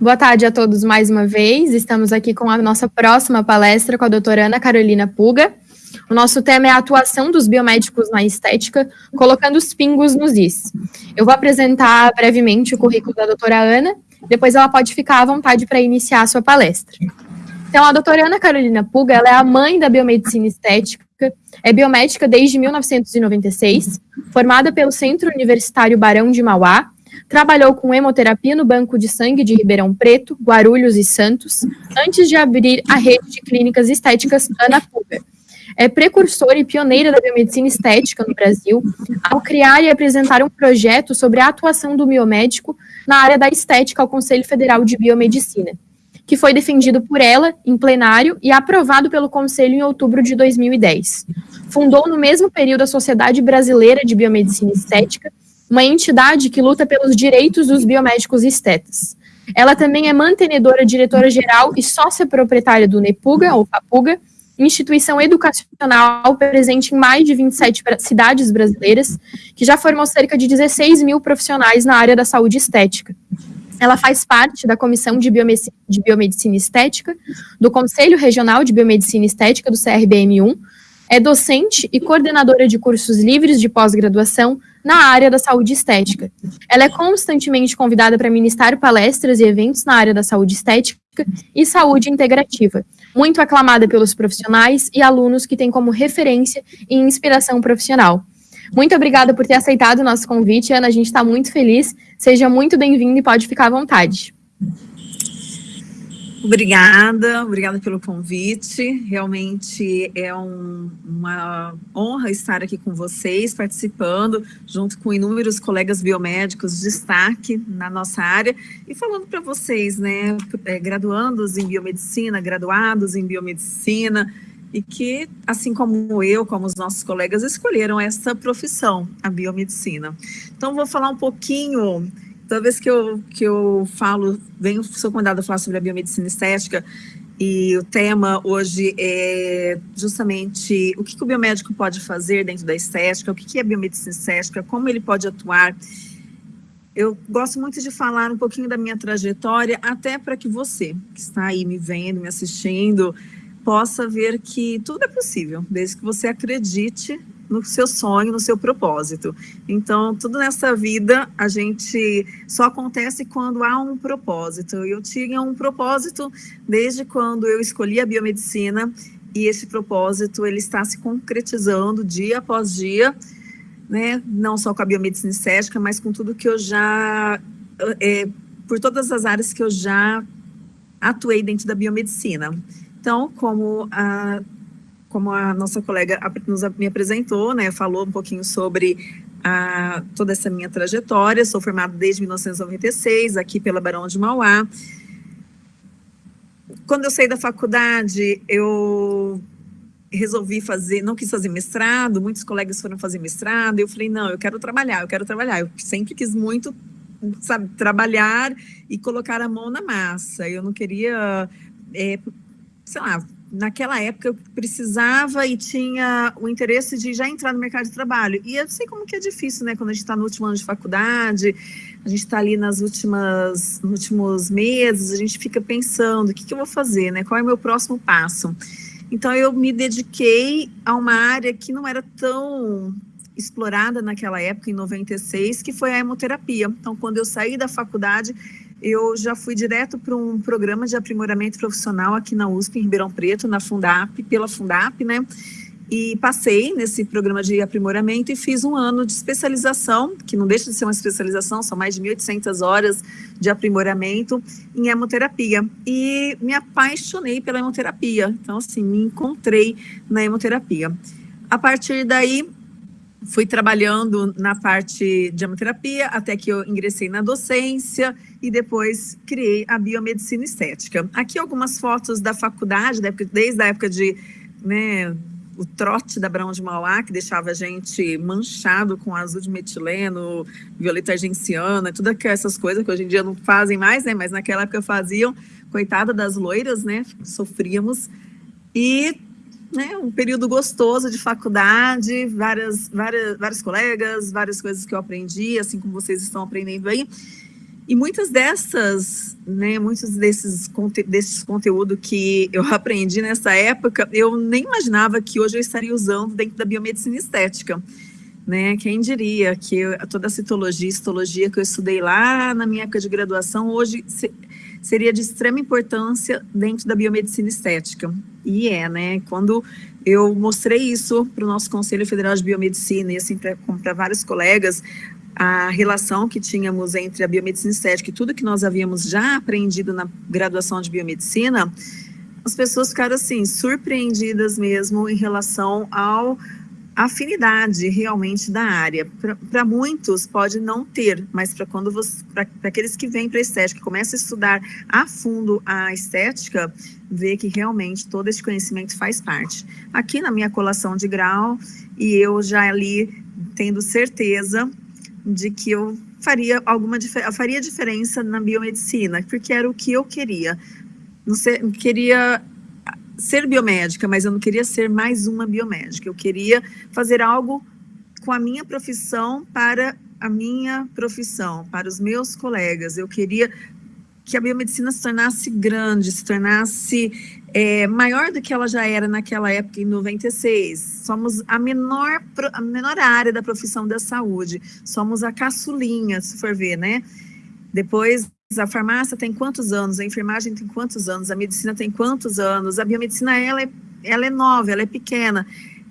Boa tarde a todos mais uma vez. Estamos aqui com a nossa próxima palestra com a doutora Ana Carolina Puga. O nosso tema é a atuação dos biomédicos na estética, colocando os pingos nos is. Eu vou apresentar brevemente o currículo da doutora Ana, depois ela pode ficar à vontade para iniciar a sua palestra. Então, a doutora Ana Carolina Puga, ela é a mãe da biomedicina estética, é biomédica desde 1996, formada pelo Centro Universitário Barão de Mauá, Trabalhou com hemoterapia no Banco de Sangue de Ribeirão Preto, Guarulhos e Santos, antes de abrir a rede de clínicas estéticas Ana Puga. É precursora e pioneira da biomedicina estética no Brasil, ao criar e apresentar um projeto sobre a atuação do biomédico na área da estética ao Conselho Federal de Biomedicina, que foi defendido por ela em plenário e aprovado pelo Conselho em outubro de 2010. Fundou no mesmo período a Sociedade Brasileira de Biomedicina Estética uma entidade que luta pelos direitos dos biomédicos estetas. Ela também é mantenedora, diretora-geral e sócia proprietária do NEPUGA, ou FAPUGA, instituição educacional presente em mais de 27 cidades brasileiras, que já formou cerca de 16 mil profissionais na área da saúde estética. Ela faz parte da Comissão de Biomedicina, de Biomedicina Estética, do Conselho Regional de Biomedicina Estética do CRBM1, é docente e coordenadora de cursos livres de pós-graduação na área da saúde estética. Ela é constantemente convidada para ministrar palestras e eventos na área da saúde estética e saúde integrativa, muito aclamada pelos profissionais e alunos que têm como referência e inspiração profissional. Muito obrigada por ter aceitado o nosso convite, Ana. A gente está muito feliz. Seja muito bem-vindo e pode ficar à vontade. Obrigada, obrigada pelo convite. Realmente é um, uma honra estar aqui com vocês, participando, junto com inúmeros colegas biomédicos de destaque na nossa área, e falando para vocês, né, é, graduandos em biomedicina, graduados em biomedicina, e que, assim como eu, como os nossos colegas, escolheram essa profissão, a biomedicina. Então, vou falar um pouquinho toda vez que eu, que eu falo, venho, sou convidada a falar sobre a biomedicina estética, e o tema hoje é justamente o que, que o biomédico pode fazer dentro da estética, o que, que é biomedicina estética, como ele pode atuar. Eu gosto muito de falar um pouquinho da minha trajetória, até para que você, que está aí me vendo, me assistindo, possa ver que tudo é possível, desde que você acredite no seu sonho, no seu propósito. Então, tudo nessa vida, a gente só acontece quando há um propósito. Eu tinha um propósito desde quando eu escolhi a biomedicina e esse propósito, ele está se concretizando dia após dia, né? Não só com a biomedicina estética, mas com tudo que eu já, é, por todas as áreas que eu já atuei dentro da biomedicina. Então, como a como a nossa colega nos, me apresentou, né, falou um pouquinho sobre a, toda essa minha trajetória, sou formada desde 1996, aqui pela Barão de Mauá. Quando eu saí da faculdade, eu resolvi fazer, não quis fazer mestrado, muitos colegas foram fazer mestrado, eu falei, não, eu quero trabalhar, eu quero trabalhar, eu sempre quis muito, sabe, trabalhar e colocar a mão na massa, eu não queria, é, sei lá, naquela época eu precisava e tinha o interesse de já entrar no mercado de trabalho. E eu sei como que é difícil, né? Quando a gente está no último ano de faculdade, a gente está ali nas últimas, nos últimos meses, a gente fica pensando, o que, que eu vou fazer, né? Qual é o meu próximo passo? Então eu me dediquei a uma área que não era tão explorada naquela época, em 96, que foi a hemoterapia. Então, quando eu saí da faculdade, eu já fui direto para um programa de aprimoramento profissional aqui na USP, em Ribeirão Preto, na Fundap, pela Fundap, né? E passei nesse programa de aprimoramento e fiz um ano de especialização, que não deixa de ser uma especialização, são mais de 1.800 horas de aprimoramento em hemoterapia. E me apaixonei pela hemoterapia, então assim, me encontrei na hemoterapia. A partir daí, fui trabalhando na parte de hemoterapia até que eu ingressei na docência e depois criei a biomedicina estética. Aqui algumas fotos da faculdade, desde a época de né, o trote da Brão de Mauá, que deixava a gente manchado com azul de metileno, violeta argenciana, todas essas coisas que hoje em dia não fazem mais, né? Mas naquela época faziam. Coitada das loiras, né? Sofríamos. E né, um período gostoso de faculdade, várias, várias, vários colegas, várias coisas que eu aprendi, assim como vocês estão aprendendo aí. E muitas dessas, né, muitos desses, conte desses conteúdos que eu aprendi nessa época, eu nem imaginava que hoje eu estaria usando dentro da biomedicina estética. Né? Quem diria que eu, toda a citologia, histologia que eu estudei lá na minha época de graduação, hoje se, seria de extrema importância dentro da biomedicina estética. E é, né? Quando eu mostrei isso para o nosso Conselho Federal de Biomedicina e assim para vários colegas, a relação que tínhamos entre a biomedicina estética e tudo que nós havíamos já aprendido na graduação de biomedicina, as pessoas ficaram assim, surpreendidas mesmo em relação ao afinidade realmente da área. Para muitos pode não ter, mas para quando para aqueles que vêm para estética, começam a estudar a fundo a estética, vê que realmente todo esse conhecimento faz parte. Aqui na minha colação de grau, e eu já ali tendo certeza de que eu faria alguma faria diferença na biomedicina, porque era o que eu queria. Não sei, queria ser biomédica, mas eu não queria ser mais uma biomédica. Eu queria fazer algo com a minha profissão para a minha profissão, para os meus colegas. Eu queria que a biomedicina se tornasse grande, se tornasse é, maior do que ela já era naquela época, em 96. Somos a menor, a menor área da profissão da saúde, somos a caçulinha, se for ver, né? Depois, a farmácia tem quantos anos, a enfermagem tem quantos anos, a medicina tem quantos anos, a biomedicina, ela é, ela é nova, ela é pequena.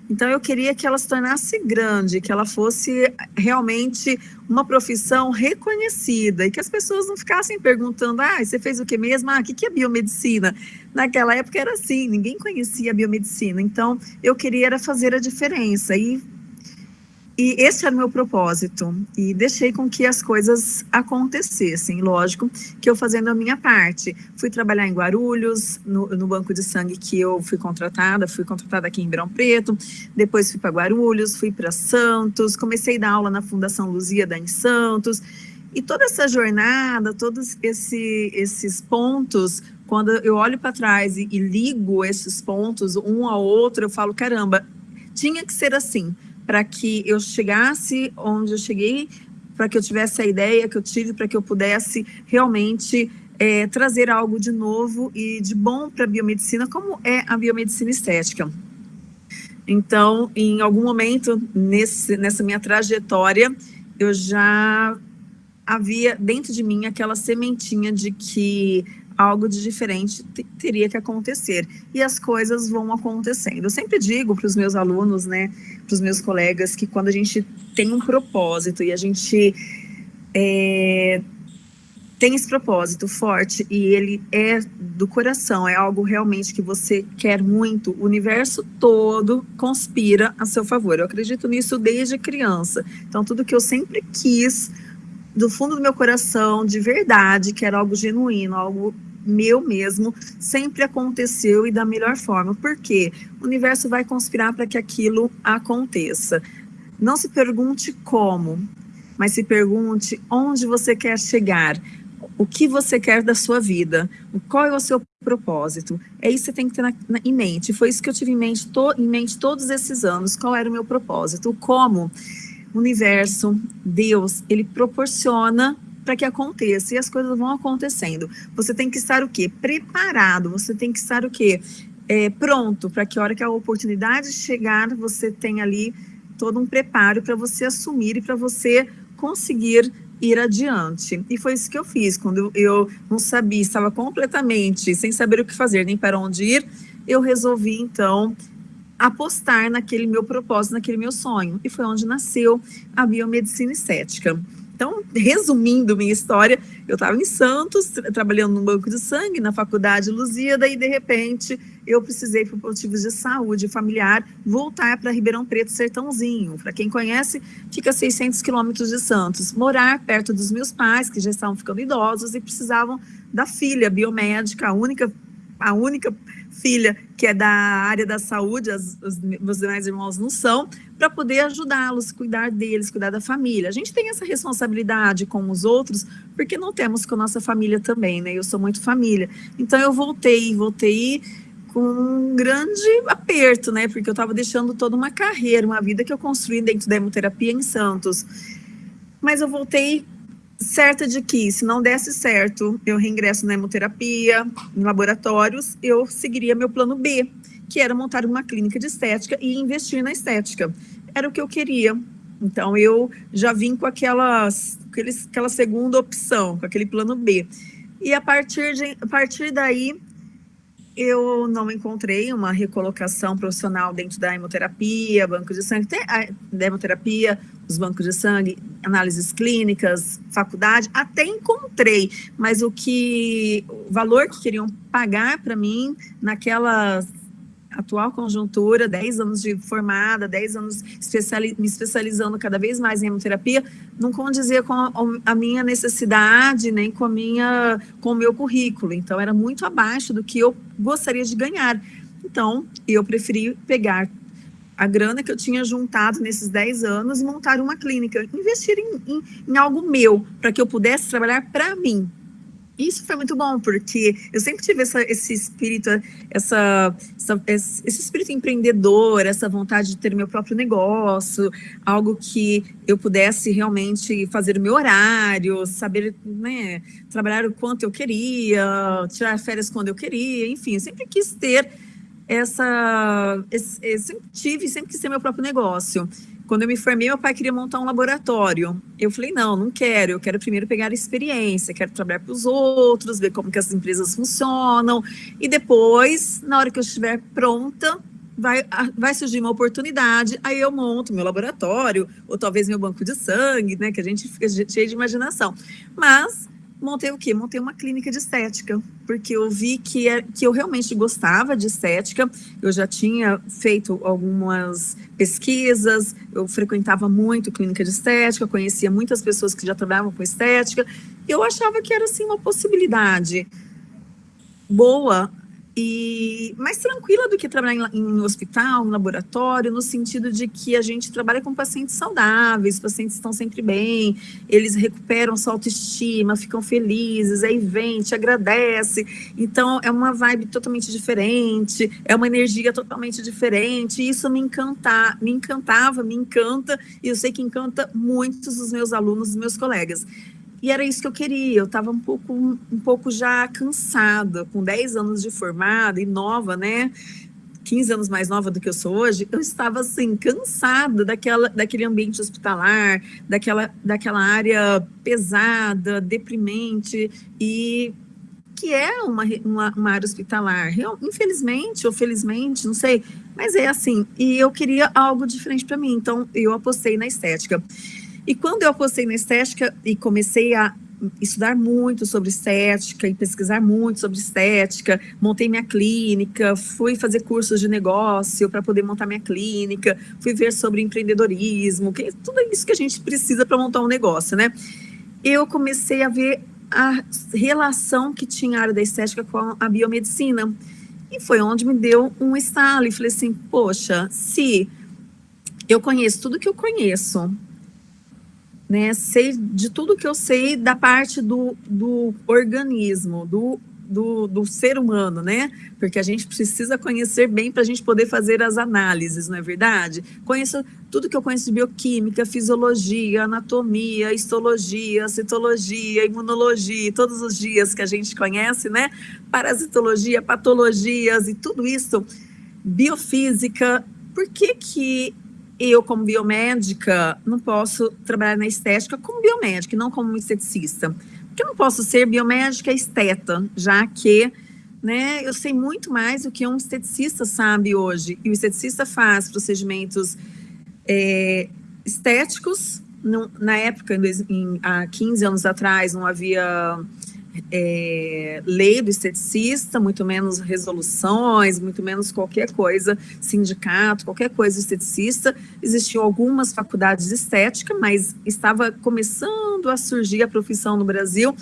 Então, eu queria que ela se tornasse grande, que ela fosse realmente uma profissão reconhecida e que as pessoas não ficassem perguntando, ah, você fez o que mesmo? Ah, o que é biomedicina? Naquela época era assim, ninguém conhecia a biomedicina. Então, eu queria era fazer a diferença e e esse era o meu propósito, e deixei com que as coisas acontecessem, lógico, que eu fazendo a minha parte. Fui trabalhar em Guarulhos, no, no banco de sangue que eu fui contratada, fui contratada aqui em Ribeirão Preto, depois fui para Guarulhos, fui para Santos, comecei a dar aula na Fundação Luzia em Santos, e toda essa jornada, todos esse, esses pontos, quando eu olho para trás e, e ligo esses pontos um ao outro, eu falo, caramba, tinha que ser assim, para que eu chegasse onde eu cheguei, para que eu tivesse a ideia que eu tive, para que eu pudesse realmente é, trazer algo de novo e de bom para a biomedicina, como é a biomedicina estética. Então, em algum momento nesse, nessa minha trajetória, eu já havia dentro de mim aquela sementinha de que algo de diferente teria que acontecer. E as coisas vão acontecendo. Eu sempre digo para os meus alunos, né, para os meus colegas, que quando a gente tem um propósito e a gente é, tem esse propósito forte e ele é do coração, é algo realmente que você quer muito, o universo todo conspira a seu favor. Eu acredito nisso desde criança. Então, tudo que eu sempre quis do fundo do meu coração, de verdade, que era algo genuíno, algo meu mesmo, sempre aconteceu e da melhor forma. Por quê? O universo vai conspirar para que aquilo aconteça. Não se pergunte como, mas se pergunte onde você quer chegar, o que você quer da sua vida, qual é o seu propósito. É isso que você tem que ter na, na, em mente. Foi isso que eu tive em mente, to, em mente todos esses anos. Qual era o meu propósito? Como universo, Deus, ele proporciona para que aconteça e as coisas vão acontecendo. Você tem que estar o quê? Preparado, você tem que estar o quê? É, pronto, para que a hora que a oportunidade chegar, você tenha ali todo um preparo para você assumir e para você conseguir ir adiante. E foi isso que eu fiz, quando eu não sabia, estava completamente sem saber o que fazer, nem para onde ir, eu resolvi então apostar naquele meu propósito, naquele meu sonho. E foi onde nasceu a biomedicina estética. Então, resumindo minha história, eu estava em Santos, trabalhando no banco de sangue, na faculdade Luzida, e de repente eu precisei, por motivos de saúde familiar, voltar para Ribeirão Preto, Sertãozinho. Para quem conhece, fica a 600 quilômetros de Santos. Morar perto dos meus pais, que já estavam ficando idosos e precisavam da filha biomédica, a única, a única filha que é da área da saúde, as, os meus demais irmãos não são, para poder ajudá-los, cuidar deles, cuidar da família. A gente tem essa responsabilidade com os outros, porque não temos com a nossa família também, né? Eu sou muito família. Então eu voltei, voltei com um grande aperto, né? Porque eu estava deixando toda uma carreira, uma vida que eu construí dentro da hemoterapia em Santos. Mas eu voltei certa de que, se não desse certo, eu reingresso na hemoterapia, em laboratórios, eu seguiria meu plano B, que era montar uma clínica de estética e investir na estética. Era o que eu queria. Então, eu já vim com aquelas, aquela segunda opção, com aquele plano B. E a partir, de, a partir daí, eu não encontrei uma recolocação profissional dentro da hemoterapia, banco de sangue, da hemoterapia, os bancos de sangue, análises clínicas, faculdade, até encontrei, mas o que, o valor que queriam pagar para mim naquela atual conjuntura, 10 anos de formada, 10 anos especiali me especializando cada vez mais em hemoterapia, não condizia com a, a, minha necessidade, nem com, a minha, com o meu currículo. Então, era muito abaixo do que eu gostaria de ganhar. Então, eu preferi pegar a grana que eu tinha juntado nesses 10 anos e montar uma clínica, investir em, em, em algo meu, para que eu pudesse trabalhar para mim, isso foi muito bom, porque eu sempre tive essa, esse espírito, essa, essa, esse espírito empreendedor, essa vontade de ter meu próprio negócio, algo que eu pudesse realmente fazer o meu horário, saber né, trabalhar o quanto eu queria, tirar férias quando eu queria, enfim, eu sempre quis ter essa, esse, sempre tive, sempre quis ter meu próprio negócio. Quando eu me formei, meu pai queria montar um laboratório. Eu falei, não, não quero, eu quero primeiro pegar a experiência, quero trabalhar para os outros, ver como que as empresas funcionam, e depois, na hora que eu estiver pronta, vai, vai surgir uma oportunidade, aí eu monto meu laboratório, ou talvez meu banco de sangue, né, que a gente fica cheio de imaginação. Mas montei o quê? Montei uma clínica de estética, porque eu vi que, é, que eu realmente gostava de estética, eu já tinha feito algumas pesquisas, eu frequentava muito clínica de estética, conhecia muitas pessoas que já trabalhavam com estética, eu achava que era, assim, uma possibilidade boa e mais tranquila do que trabalhar em, em hospital, em laboratório, no sentido de que a gente trabalha com pacientes saudáveis, os pacientes estão sempre bem, eles recuperam sua autoestima, ficam felizes, aí vem, te agradece. Então, é uma vibe totalmente diferente, é uma energia totalmente diferente, e isso me, encanta, me encantava, me encanta, e eu sei que encanta muitos dos meus alunos, dos meus colegas. E era isso que eu queria, eu estava um pouco, um pouco já cansada, com 10 anos de formada e nova, né? 15 anos mais nova do que eu sou hoje, eu estava assim, cansada daquela, daquele ambiente hospitalar, daquela, daquela área pesada, deprimente, e que é uma, uma, uma área hospitalar. Infelizmente ou felizmente, não sei, mas é assim. E eu queria algo diferente para mim, então eu apostei na estética. E quando eu apostei na estética e comecei a estudar muito sobre estética e pesquisar muito sobre estética, montei minha clínica, fui fazer cursos de negócio para poder montar minha clínica, fui ver sobre empreendedorismo, que, tudo isso que a gente precisa para montar um negócio, né? Eu comecei a ver a relação que tinha a área da estética com a biomedicina. E foi onde me deu um estalo e falei assim, poxa, se eu conheço tudo que eu conheço, né? Sei de tudo que eu sei da parte do, do organismo, do, do, do ser humano, né? Porque a gente precisa conhecer bem para a gente poder fazer as análises, não é verdade? Conheço tudo que eu conheço de bioquímica, fisiologia, anatomia, histologia, citologia, imunologia, todos os dias que a gente conhece, né? Parasitologia, patologias e tudo isso, biofísica. Por que que eu, como biomédica, não posso trabalhar na estética como biomédica, não como esteticista. Porque eu não posso ser biomédica esteta, já que né, eu sei muito mais do que um esteticista sabe hoje. E o esteticista faz procedimentos é, estéticos. Na época, em, há 15 anos atrás, não havia é, lei do esteticista, muito menos resoluções, muito menos qualquer coisa, sindicato, qualquer coisa esteticista. Existiam algumas faculdades de estética, mas estava começando a surgir a profissão no Brasil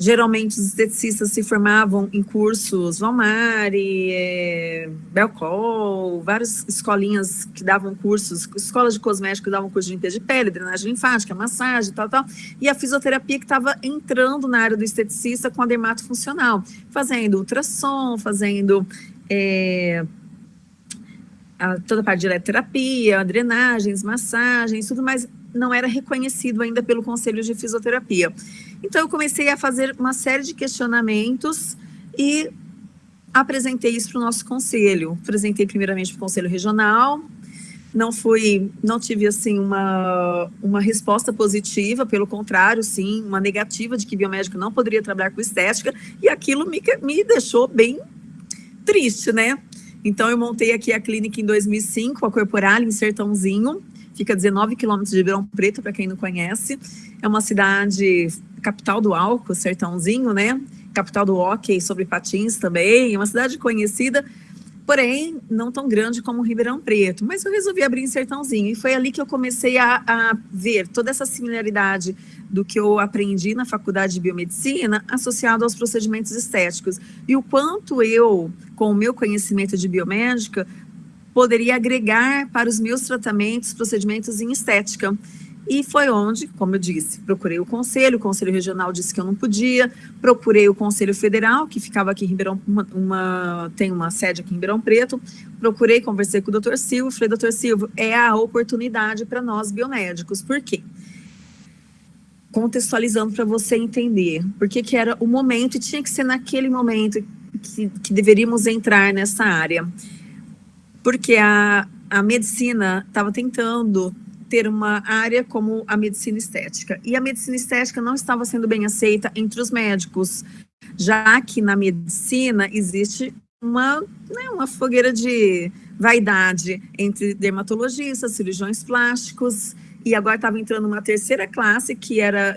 Geralmente os esteticistas se formavam em cursos Valmari, é, Belcol, várias escolinhas que davam cursos, escolas de cosméticos que davam curso de limpeza de pele, drenagem linfática, massagem, tal, tal, e a fisioterapia que estava entrando na área do esteticista com a dermato funcional, fazendo ultrassom, fazendo é, a, toda a parte de eletroterapia, drenagens, massagens, tudo mais não era reconhecido ainda pelo Conselho de Fisioterapia. Então, eu comecei a fazer uma série de questionamentos e apresentei isso para o nosso conselho. Apresentei primeiramente para o Conselho Regional, não fui, não tive assim uma, uma resposta positiva, pelo contrário, sim, uma negativa de que biomédico não poderia trabalhar com estética, e aquilo me, me deixou bem triste, né? Então, eu montei aqui a clínica em 2005, a Corporal, em Sertãozinho, fica a 19 quilômetros de Ribeirão Preto, para quem não conhece. É uma cidade, capital do álcool, Sertãozinho, né? Capital do hockey sobre patins também, é uma cidade conhecida, porém não tão grande como Ribeirão Preto. Mas eu resolvi abrir em Sertãozinho, e foi ali que eu comecei a, a ver toda essa similaridade do que eu aprendi na faculdade de biomedicina associado aos procedimentos estéticos. E o quanto eu, com o meu conhecimento de biomédica, poderia agregar para os meus tratamentos, procedimentos em estética. E foi onde, como eu disse, procurei o conselho, o conselho regional disse que eu não podia, procurei o conselho federal, que ficava aqui em Ribeirão, uma, uma, tem uma sede aqui em Ribeirão Preto, procurei, conversei com o doutor Silvio, falei, doutor Silvio, é a oportunidade para nós biomédicos, por quê? contextualizando para você entender porque que era o momento e tinha que ser naquele momento que, que deveríamos entrar nessa área. Porque a, a medicina estava tentando ter uma área como a medicina estética. E a medicina estética não estava sendo bem aceita entre os médicos, já que na medicina existe uma, né, uma fogueira de vaidade entre dermatologistas, cirurgiões plásticos, e agora estava entrando uma terceira classe, que era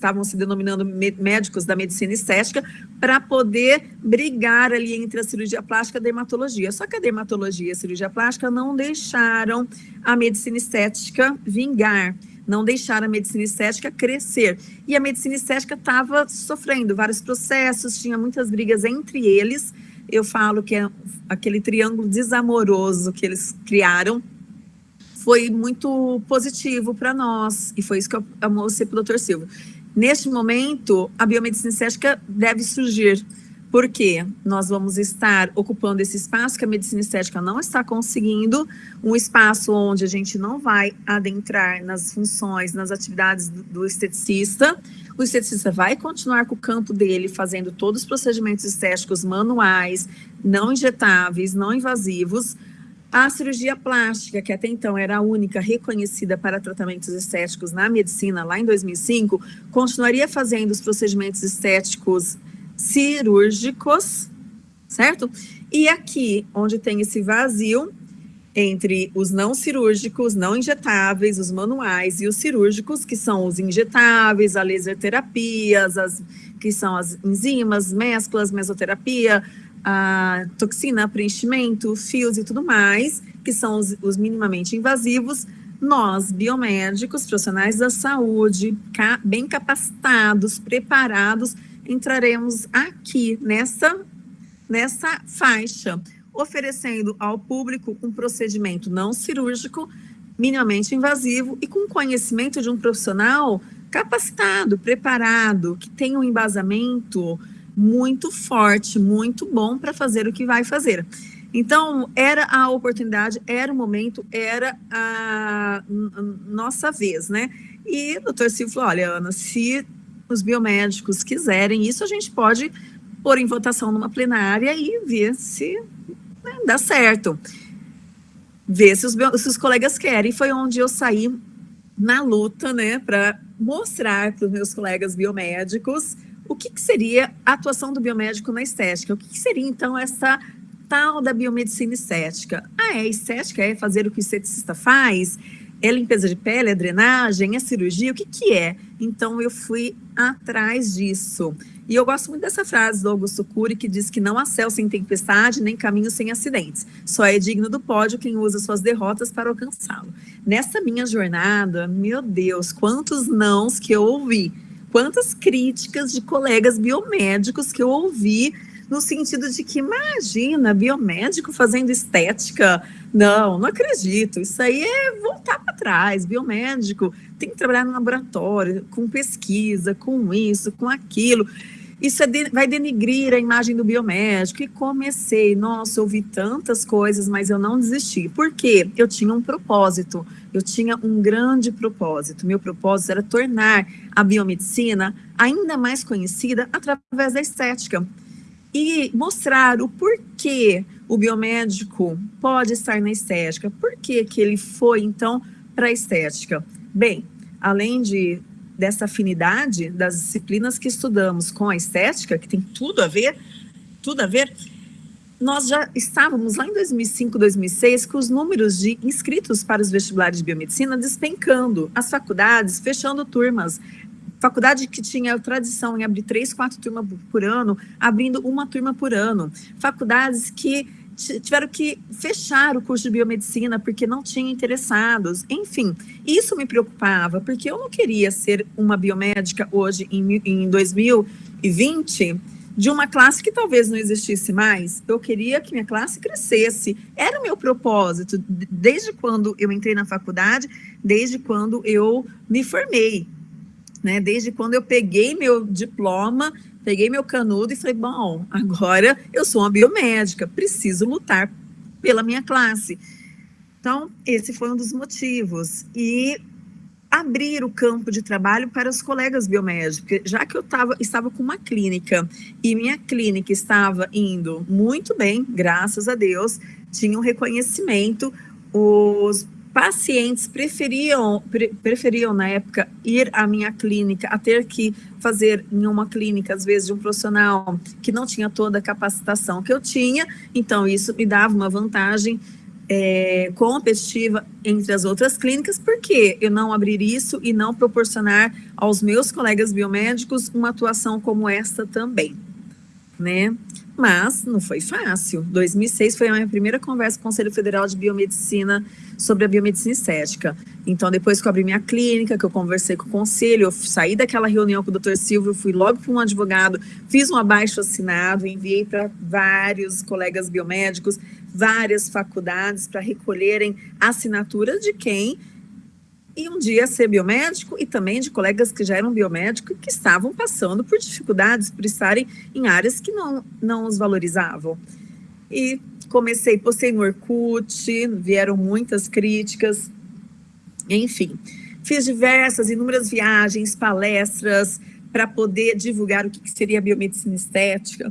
estavam se denominando médicos da medicina estética, para poder brigar ali entre a cirurgia plástica e a dermatologia. Só que a dermatologia e a cirurgia plástica não deixaram a medicina estética vingar, não deixaram a medicina estética crescer. E a medicina estética estava sofrendo vários processos, tinha muitas brigas entre eles. Eu falo que é aquele triângulo desamoroso que eles criaram, foi muito positivo para nós, e foi isso que eu mostrei para o doutor Silva. Neste momento, a biomedicina estética deve surgir, porque nós vamos estar ocupando esse espaço que a medicina estética não está conseguindo, um espaço onde a gente não vai adentrar nas funções, nas atividades do, esteticista, o esteticista vai continuar com o campo dele, fazendo todos os procedimentos estéticos manuais, não injetáveis, não invasivos, a cirurgia plástica, que até então era a única reconhecida para tratamentos estéticos na medicina, lá em 2005, continuaria fazendo os procedimentos estéticos cirúrgicos, certo? E aqui, onde tem esse vazio entre os não cirúrgicos, não injetáveis, os manuais e os cirúrgicos, que são os injetáveis, a laser terapias, as, que são as enzimas, mesclas, mesoterapia, a toxina, preenchimento, fios e tudo mais, que são os, os minimamente invasivos, nós, biomédicos, profissionais da saúde, ca, bem capacitados, preparados, entraremos aqui nessa, nessa faixa, oferecendo ao público um procedimento não cirúrgico, minimamente invasivo e com conhecimento de um profissional capacitado, preparado, que tem um embasamento muito forte, muito bom para fazer o que vai fazer. Então, era a oportunidade, era o momento, era a, nossa vez, né? E o doutor Silvio falou, olha, Ana, se os biomédicos quiserem isso, a gente pode pôr em votação numa plenária e ver se né, dá certo. Ver se os, se os colegas querem. Foi onde eu saí na luta, né, para mostrar para os meus colegas biomédicos o que, que seria a atuação do biomédico na estética? O que, que seria, então, essa tal da biomedicina estética? Ah, é estética? É fazer o que o esteticista faz? É limpeza de pele, é drenagem, é cirurgia? O que, que é? Então, eu fui atrás disso. E eu gosto muito dessa frase do Augusto Cury, que diz que não há céu sem tempestade, nem caminho sem acidentes. Só é digno do pódio quem usa suas derrotas para alcançá-lo. Nessa minha jornada, meu Deus, quantos nãos que eu ouvi quantas críticas de colegas biomédicos que eu ouvi no sentido de que, imagina, biomédico fazendo estética, não, não acredito, isso aí é voltar para trás, biomédico tem que trabalhar no laboratório, com pesquisa, com isso, com aquilo, isso é de, vai denigrir a imagem do biomédico. E comecei, nossa, ouvi tantas coisas, mas eu não desisti. Por quê? Eu tinha um propósito, eu tinha um grande propósito. Meu propósito era tornar a biomedicina ainda mais conhecida através da estética. E mostrar o porquê o biomédico pode estar na estética, por que que ele foi, então, para a estética. Bem, além de dessa afinidade das disciplinas que estudamos com a estética, que tem tudo a ver, tudo a ver, nós já estávamos lá em 2005, 2006 com os números de inscritos para os vestibulares de biomedicina despencando, as faculdades fechando turmas, faculdade que tinha tradição em abrir três, quatro turmas por ano, abrindo uma turma por ano, faculdades que tiveram que fechar o curso de biomedicina porque não tinham interessados. Enfim, isso me preocupava, porque eu não queria ser uma biomédica hoje, em, em 2020, de uma classe que talvez não existisse mais. Eu queria que minha classe crescesse. Era o meu propósito, desde quando eu entrei na faculdade, desde quando eu me formei. Né, desde quando eu peguei meu diploma peguei meu canudo e falei, bom, agora eu sou uma biomédica, preciso lutar pela minha classe. Então, esse foi um dos motivos. E abrir o campo de trabalho para os colegas biomédicos, já que eu tava, estava com uma clínica e minha clínica estava indo muito bem, graças a Deus, tinha um reconhecimento, os pacientes preferiam, pre, preferiam na época ir à minha clínica a ter que fazer em uma clínica, às vezes, de um profissional que não tinha toda a capacitação que eu tinha, então isso me dava uma vantagem é, competitiva entre as outras clínicas, porque eu não abrir isso e não proporcionar aos meus colegas biomédicos uma atuação como esta também, né? Mas não foi fácil. 2006 foi a minha primeira conversa com o Conselho Federal de Biomedicina sobre a biomedicina estética. Então, depois que eu abri minha clínica, que eu conversei com o conselho, eu saí daquela reunião com o doutor Silvio, fui logo para um advogado, fiz um abaixo assinado, enviei para vários colegas biomédicos, várias faculdades para recolherem assinaturas de quem e um dia ser biomédico e também de colegas que já eram biomédicos que estavam passando por dificuldades, por estarem em áreas que não, não os valorizavam. E comecei, postei no Orkut, vieram muitas críticas, enfim. Fiz diversas, inúmeras viagens, palestras, para poder divulgar o que seria biomedicina estética.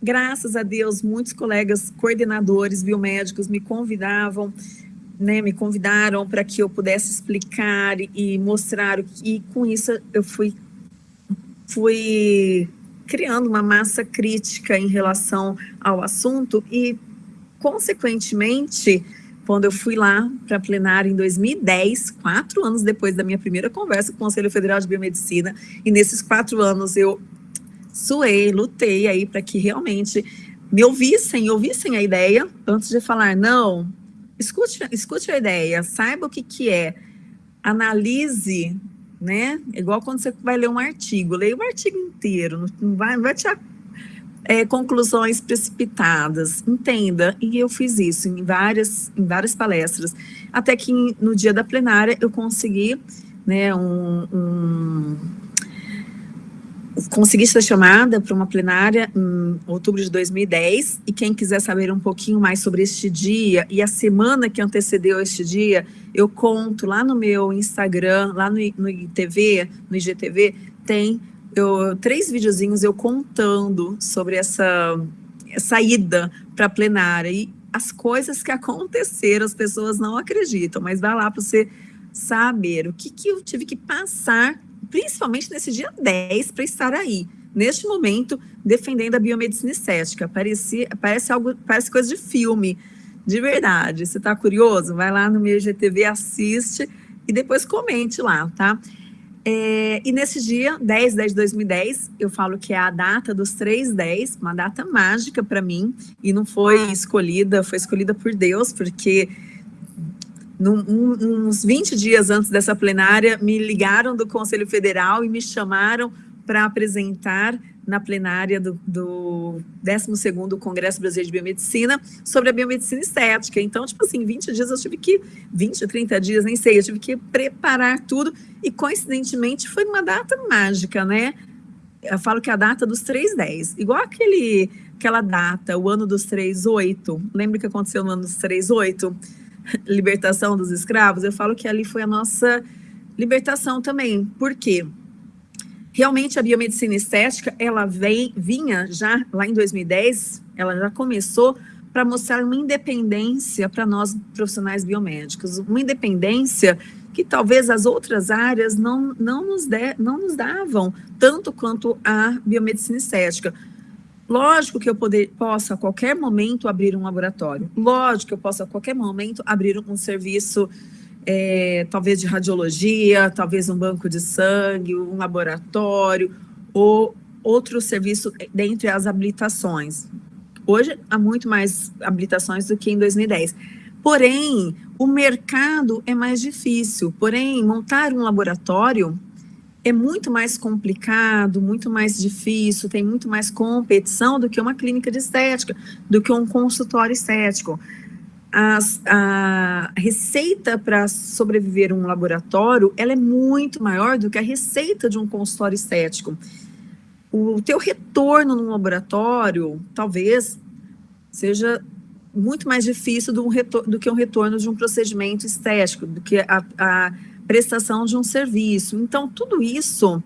Graças a Deus, muitos colegas coordenadores biomédicos me convidavam, né, me convidaram para que eu pudesse explicar e mostrar, e com isso eu fui, fui criando uma massa crítica em relação ao assunto e consequentemente, quando eu fui lá para a plenária em 2010, quatro anos depois da minha primeira conversa com o Conselho Federal de Biomedicina, e nesses quatro anos eu suei, lutei aí para que realmente me ouvissem, ouvissem a ideia, antes de falar, não, escute, escute a ideia, saiba o que, que é, analise, né? Igual quando você vai ler um artigo, leia o artigo inteiro, não vai, não vai te é, conclusões precipitadas, entenda, e eu fiz isso em várias, em várias palestras, até que no dia da plenária eu consegui, né, um, um consegui ser chamada para uma plenária em outubro de 2010, e quem quiser saber um pouquinho mais sobre este dia e a semana que antecedeu este dia, eu conto lá no meu Instagram, lá no, no no IGTV, tem eu, três videozinhos eu contando sobre essa, ida para a plenária. E as coisas que aconteceram, as pessoas não acreditam, mas vai lá para você saber o que, que eu tive que passar, principalmente nesse dia 10, para estar aí, neste momento, defendendo a biomedicina estética. Parece, parece, algo, parece coisa de filme, de verdade. Você está curioso? Vai lá no meu GTV, assiste e depois comente lá, tá? É, e nesse dia, 10, 10 de 2010, eu falo que é a data dos 310, uma data mágica para mim, e não foi escolhida, foi escolhida por Deus, porque num, um, uns 20 dias antes dessa plenária, me ligaram do Conselho Federal e me chamaram para apresentar na plenária do, do 12º Congresso Brasileiro de Biomedicina sobre a biomedicina estética. Então, tipo assim, 20 dias eu tive que, 20, 30 dias, nem sei, eu tive que preparar tudo e coincidentemente foi uma data mágica, né? eu falo que é a data dos 310, igual aquele, aquela data, o ano dos 38, lembra que aconteceu no ano dos 38? Libertação dos escravos, eu falo que ali foi a nossa libertação também, por quê? Realmente a biomedicina estética, ela vem, vinha já lá em 2010, ela já começou para mostrar uma independência para nós profissionais biomédicos, uma independência que talvez as outras áreas não, não, nos, de, não nos davam tanto quanto a biomedicina estética. Lógico que eu poder, posso a qualquer momento abrir um laboratório, lógico que eu posso a qualquer momento abrir um serviço, é, talvez de radiologia, talvez um banco de sangue, um laboratório, ou outro serviço dentre as habilitações. Hoje há muito mais habilitações do que em 2010. Porém, o mercado é mais difícil, porém, montar um laboratório é muito mais complicado, muito mais difícil, tem muito mais competição do que uma clínica de estética, do que um consultório estético. As, a receita para sobreviver um laboratório, ela é muito maior do que a receita de um consultório estético. O teu retorno num laboratório, talvez, seja muito mais difícil do, do, que um retorno de um procedimento estético, do que a, a prestação de um serviço. Então, tudo isso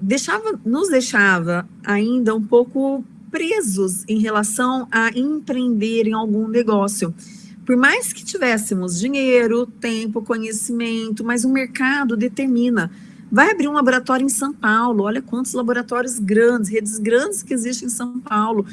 deixava, nos deixava ainda um pouco presos em relação a empreender em algum negócio. Por mais que tivéssemos dinheiro, tempo, conhecimento, mas o mercado determina. Vai abrir um laboratório em São Paulo, olha quantos laboratórios grandes, redes grandes que existem em São Paulo.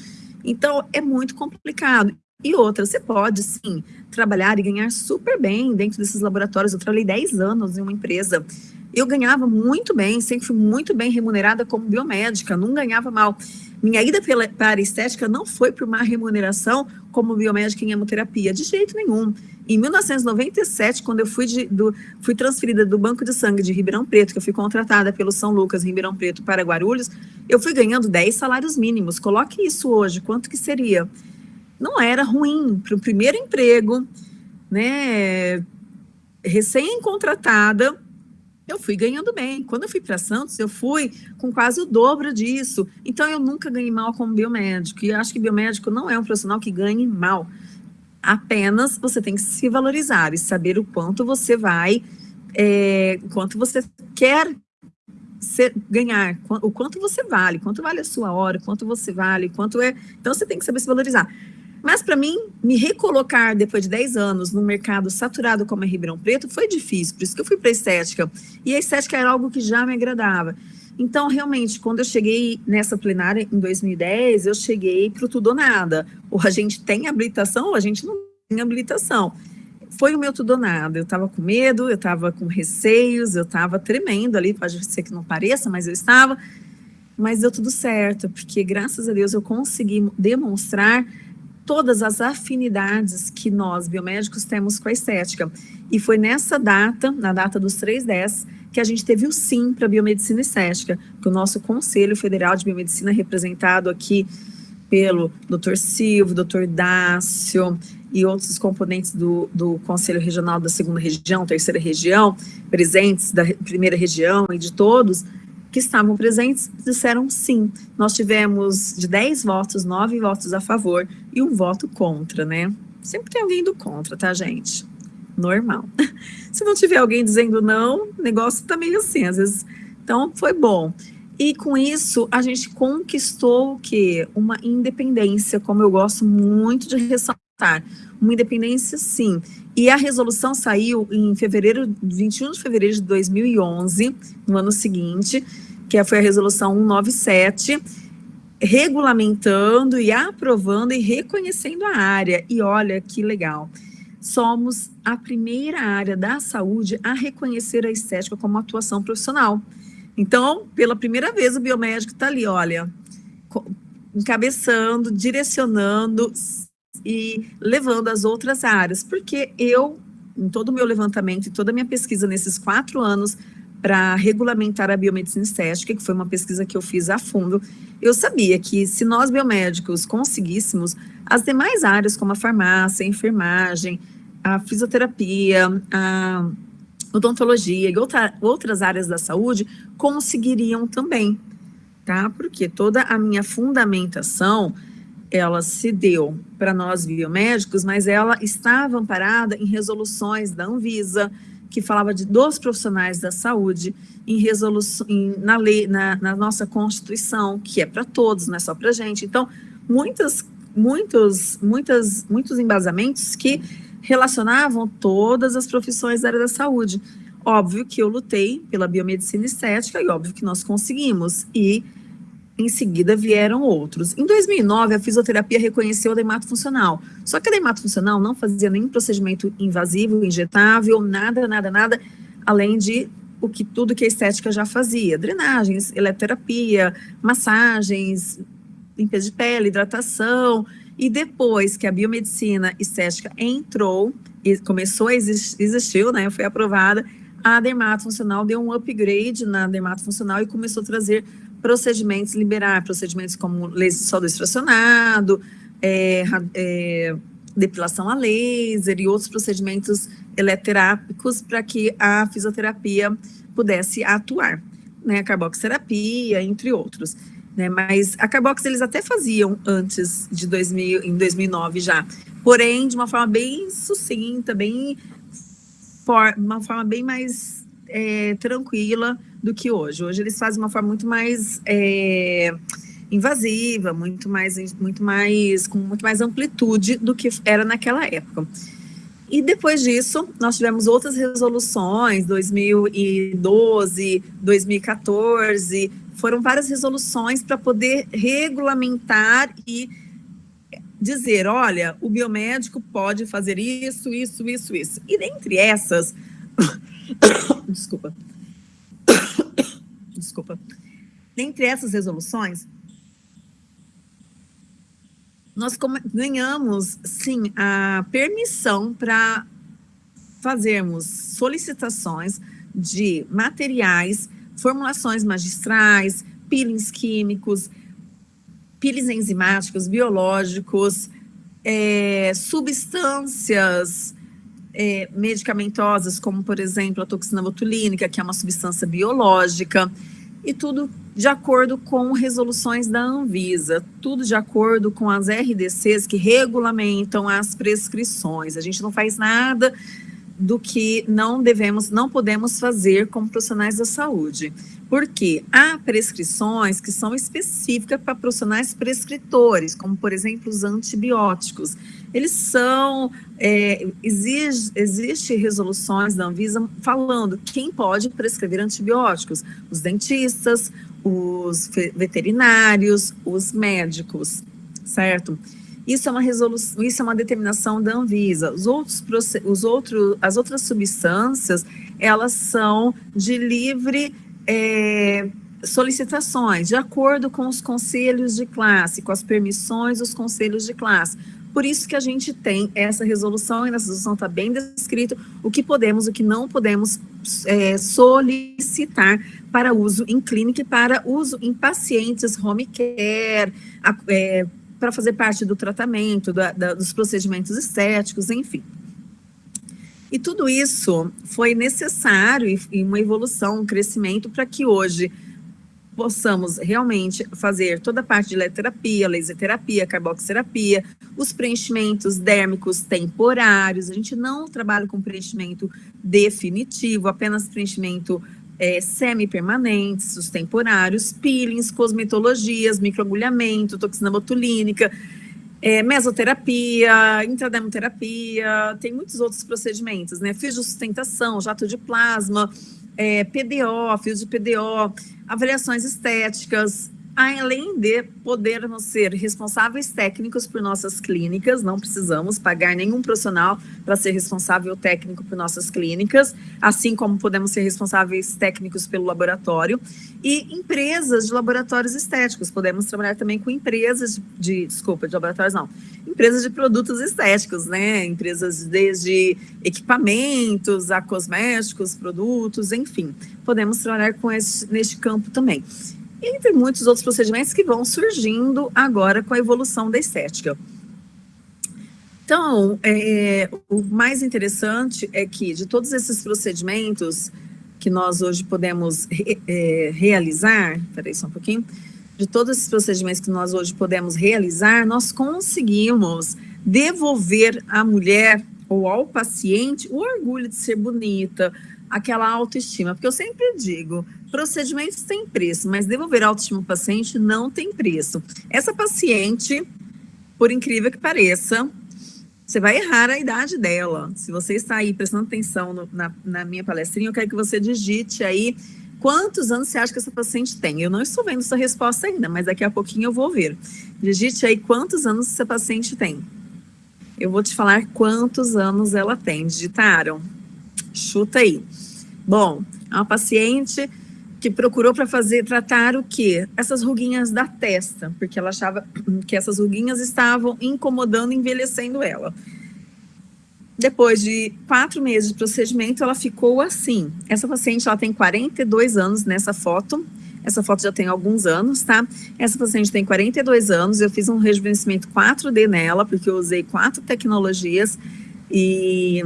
Então, é muito complicado. E outra, você pode, sim, trabalhar e ganhar super bem dentro desses laboratórios. Eu trabalhei 10 anos em uma empresa. Eu ganhava muito bem, sempre fui muito bem remunerada como biomédica, não ganhava mal. Minha ida pela, para estética não foi por uma remuneração como biomédica em hemoterapia, de jeito nenhum. Em 1997, quando eu fui, de, do, fui transferida do Banco de Sangue de Ribeirão Preto, que eu fui contratada pelo São Lucas, Ribeirão Preto, para Guarulhos, eu fui ganhando 10 salários mínimos. Coloque isso hoje, quanto que seria? Não era ruim para o primeiro emprego, né? Recém-contratada, eu fui ganhando bem. Quando eu fui para Santos, eu fui com quase o dobro disso. Então, eu nunca ganhei mal como biomédico. E acho que biomédico não é um profissional que ganhe mal. Apenas você tem que se valorizar e saber o quanto você vai, é, quanto você quer ser, ganhar, o quanto você vale, quanto vale a sua hora, quanto você vale, quanto é. Então, você tem que saber se valorizar. Mas para mim, me recolocar depois de 10 anos num mercado saturado como é Ribeirão Preto foi difícil, por isso que eu fui para estética. E a estética era algo que já me agradava. Então, realmente, quando eu cheguei nessa plenária em 2010, eu cheguei para o tudo ou nada. Ou a gente tem habilitação ou a gente não tem habilitação. Foi o meu tudo ou nada. Eu estava com medo, eu estava com receios, eu estava tremendo ali, pode ser que não pareça, mas eu estava. Mas deu tudo certo, porque graças a Deus eu consegui demonstrar todas as afinidades que nós, biomédicos, temos com a estética. E foi nessa data, na data dos 310, que a gente teve o sim para a biomedicina estética, que o nosso Conselho Federal de Biomedicina, representado aqui pelo Dr. Silvio, Dr. Dácio e outros componentes do, do Conselho Regional da segunda região, terceira região, presentes da primeira região e de todos, que estavam presentes disseram sim. Nós tivemos de 10 votos, 9 votos a favor e um voto contra, né? Sempre tem alguém do contra, tá, gente? Normal. Se não tiver alguém dizendo não, negócio tá meio assim, às vezes. Então, foi bom. E com isso, a gente conquistou o quê? Uma independência, como eu gosto muito de ressaltar. Uma independência, sim. E a resolução saiu em fevereiro, 21 de fevereiro de 2011, no ano seguinte, que foi a resolução 197, regulamentando e aprovando e reconhecendo a área. E olha que legal, somos a primeira área da saúde a reconhecer a estética como atuação profissional. Então, pela primeira vez, o biomédico está ali, olha, encabeçando, direcionando e levando as outras áreas, porque eu, em todo o meu levantamento e toda a minha pesquisa nesses quatro anos, para regulamentar a biomedicina estética, que foi uma pesquisa que eu fiz a fundo, eu sabia que se nós biomédicos conseguíssemos, as demais áreas, como a farmácia, a enfermagem, a fisioterapia, a odontologia e outra, outras áreas da saúde, conseguiriam também. tá? Porque toda a minha fundamentação, ela se deu para nós biomédicos, mas ela estava amparada em resoluções da Anvisa, que falava de dos profissionais da saúde, em resolução, em, na lei, na, na nossa Constituição, que é para todos, não é só para gente. Então, muitas, muitos, muitas, muitos embasamentos que relacionavam todas as profissões da área da saúde. Óbvio que eu lutei pela biomedicina estética e óbvio que nós conseguimos. E em seguida vieram outros. Em 2009, a fisioterapia reconheceu a dermato funcional. Só que a dermato funcional não fazia nenhum procedimento invasivo, injetável, nada, nada, nada, além de o que tudo que a estética já fazia: drenagens, eletroterapia, massagens, limpeza de pele, hidratação. E depois que a biomedicina estética entrou e começou a existir, existiu, né, foi aprovada, a dermatofuncional deu um upgrade na dermatofuncional e começou a trazer procedimentos, liberar procedimentos como laser soldado extracionado, é, é, depilação a laser e outros procedimentos eleterápicos para que a fisioterapia pudesse atuar, né, a carboxterapia, entre outros. Né, mas a carbox eles até faziam antes de 2000, em 2009 já, porém de uma forma bem sucinta, bem for, uma forma bem mais é, tranquila do que hoje. Hoje eles fazem uma forma muito mais é, invasiva, muito mais, muito mais, com muito mais amplitude do que era naquela época. E depois disso, nós tivemos outras resoluções, 2012, 2014, foram várias resoluções para poder regulamentar e dizer, olha, o biomédico pode fazer isso, isso, isso, isso. E dentre essas, desculpa, desculpa, dentre essas resoluções, nós ganhamos, sim, a permissão para fazermos solicitações de materiais, formulações magistrais, peelings químicos, peelings enzimáticos, biológicos, é, substâncias é, medicamentosas, como, por exemplo, a toxina botulínica, que é uma substância biológica, e tudo de acordo com resoluções da Anvisa, tudo de acordo com as RDCs que regulamentam as prescrições. A gente não faz nada do que não devemos, não podemos fazer como profissionais da saúde. Porque há prescrições que são específicas para profissionais prescritores, como, por exemplo, os antibióticos. Eles são, é, exige, existe resoluções da Anvisa falando quem pode prescrever antibióticos, os dentistas, os veterinários, os médicos, certo? Isso é uma resolução, isso é uma determinação da Anvisa. Os outros, os outros, as outras substâncias, elas são de livre é, solicitações, de acordo com os conselhos de classe, com as permissões dos conselhos de classe. Por isso que a gente tem essa resolução, e nessa resolução está bem descrito o que podemos, o que não podemos é, solicitar para uso em clínica e para uso em pacientes home care, é, para fazer parte do tratamento, da, da, dos procedimentos estéticos, enfim. E tudo isso foi necessário e, e uma evolução, um crescimento para que hoje possamos realmente fazer toda a parte de eletroterapia, laser terapia, carboxterapia, os preenchimentos dérmicos temporários. A gente não trabalha com preenchimento definitivo, apenas preenchimento é, semi-permanentes, os temporários, peelings, cosmetologias, microagulhamento, toxina botulínica, é, mesoterapia, intradermoterapia, tem muitos outros procedimentos, né? Fios de sustentação, jato de plasma, é, PDO, fios de PDO, avaliações estéticas, além de podermos ser responsáveis técnicos por nossas clínicas, não precisamos pagar nenhum profissional para ser responsável técnico por nossas clínicas, assim como podemos ser responsáveis técnicos pelo laboratório, e empresas de laboratórios estéticos, podemos trabalhar também com empresas de, de desculpa, de laboratórios não, empresas de produtos estéticos, né, empresas desde equipamentos a cosméticos, produtos, enfim, podemos trabalhar com esse, neste campo também entre muitos outros procedimentos que vão surgindo agora com a evolução da estética. Então, é, o mais interessante é que de todos esses procedimentos que nós hoje podemos re, é, realizar, peraí só um pouquinho, de todos esses procedimentos que nós hoje podemos realizar, nós conseguimos devolver à mulher ou ao paciente o orgulho de ser bonita, aquela autoestima. Porque eu sempre digo, procedimentos têm preço, mas devolver a autoestima ao paciente não tem preço. Essa paciente, por incrível que pareça, você vai errar a idade dela. Se você está aí prestando atenção no, na, na minha palestrinha, eu quero que você digite aí quantos anos você acha que essa paciente tem? Eu não estou vendo essa resposta ainda, mas daqui a pouquinho eu vou ver. Digite aí quantos anos essa paciente tem. Eu vou te falar quantos anos ela tem. Digitaram? Chuta aí. Bom, é uma paciente que procurou para fazer tratar o quê? Essas ruguinhas da testa, porque ela achava que essas ruguinhas estavam incomodando, envelhecendo ela. Depois de quatro meses de procedimento, ela ficou assim. Essa paciente, ela tem 42 anos nessa foto. Essa foto já tem alguns anos, tá? Essa paciente tem 42 anos. Eu fiz um rejuvenescimento 4D nela, porque eu usei quatro tecnologias e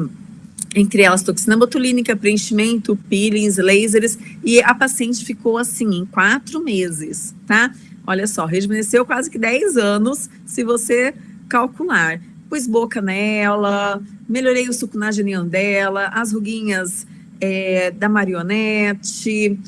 entre elas toxina botulínica, preenchimento, peelings, lasers, e a paciente ficou assim em quatro meses, tá? Olha só, rejuvenesceu quase que 10 anos, se você calcular pus boca nela, melhorei o suco sucunageniano dela, as ruguinhas é, da marionete,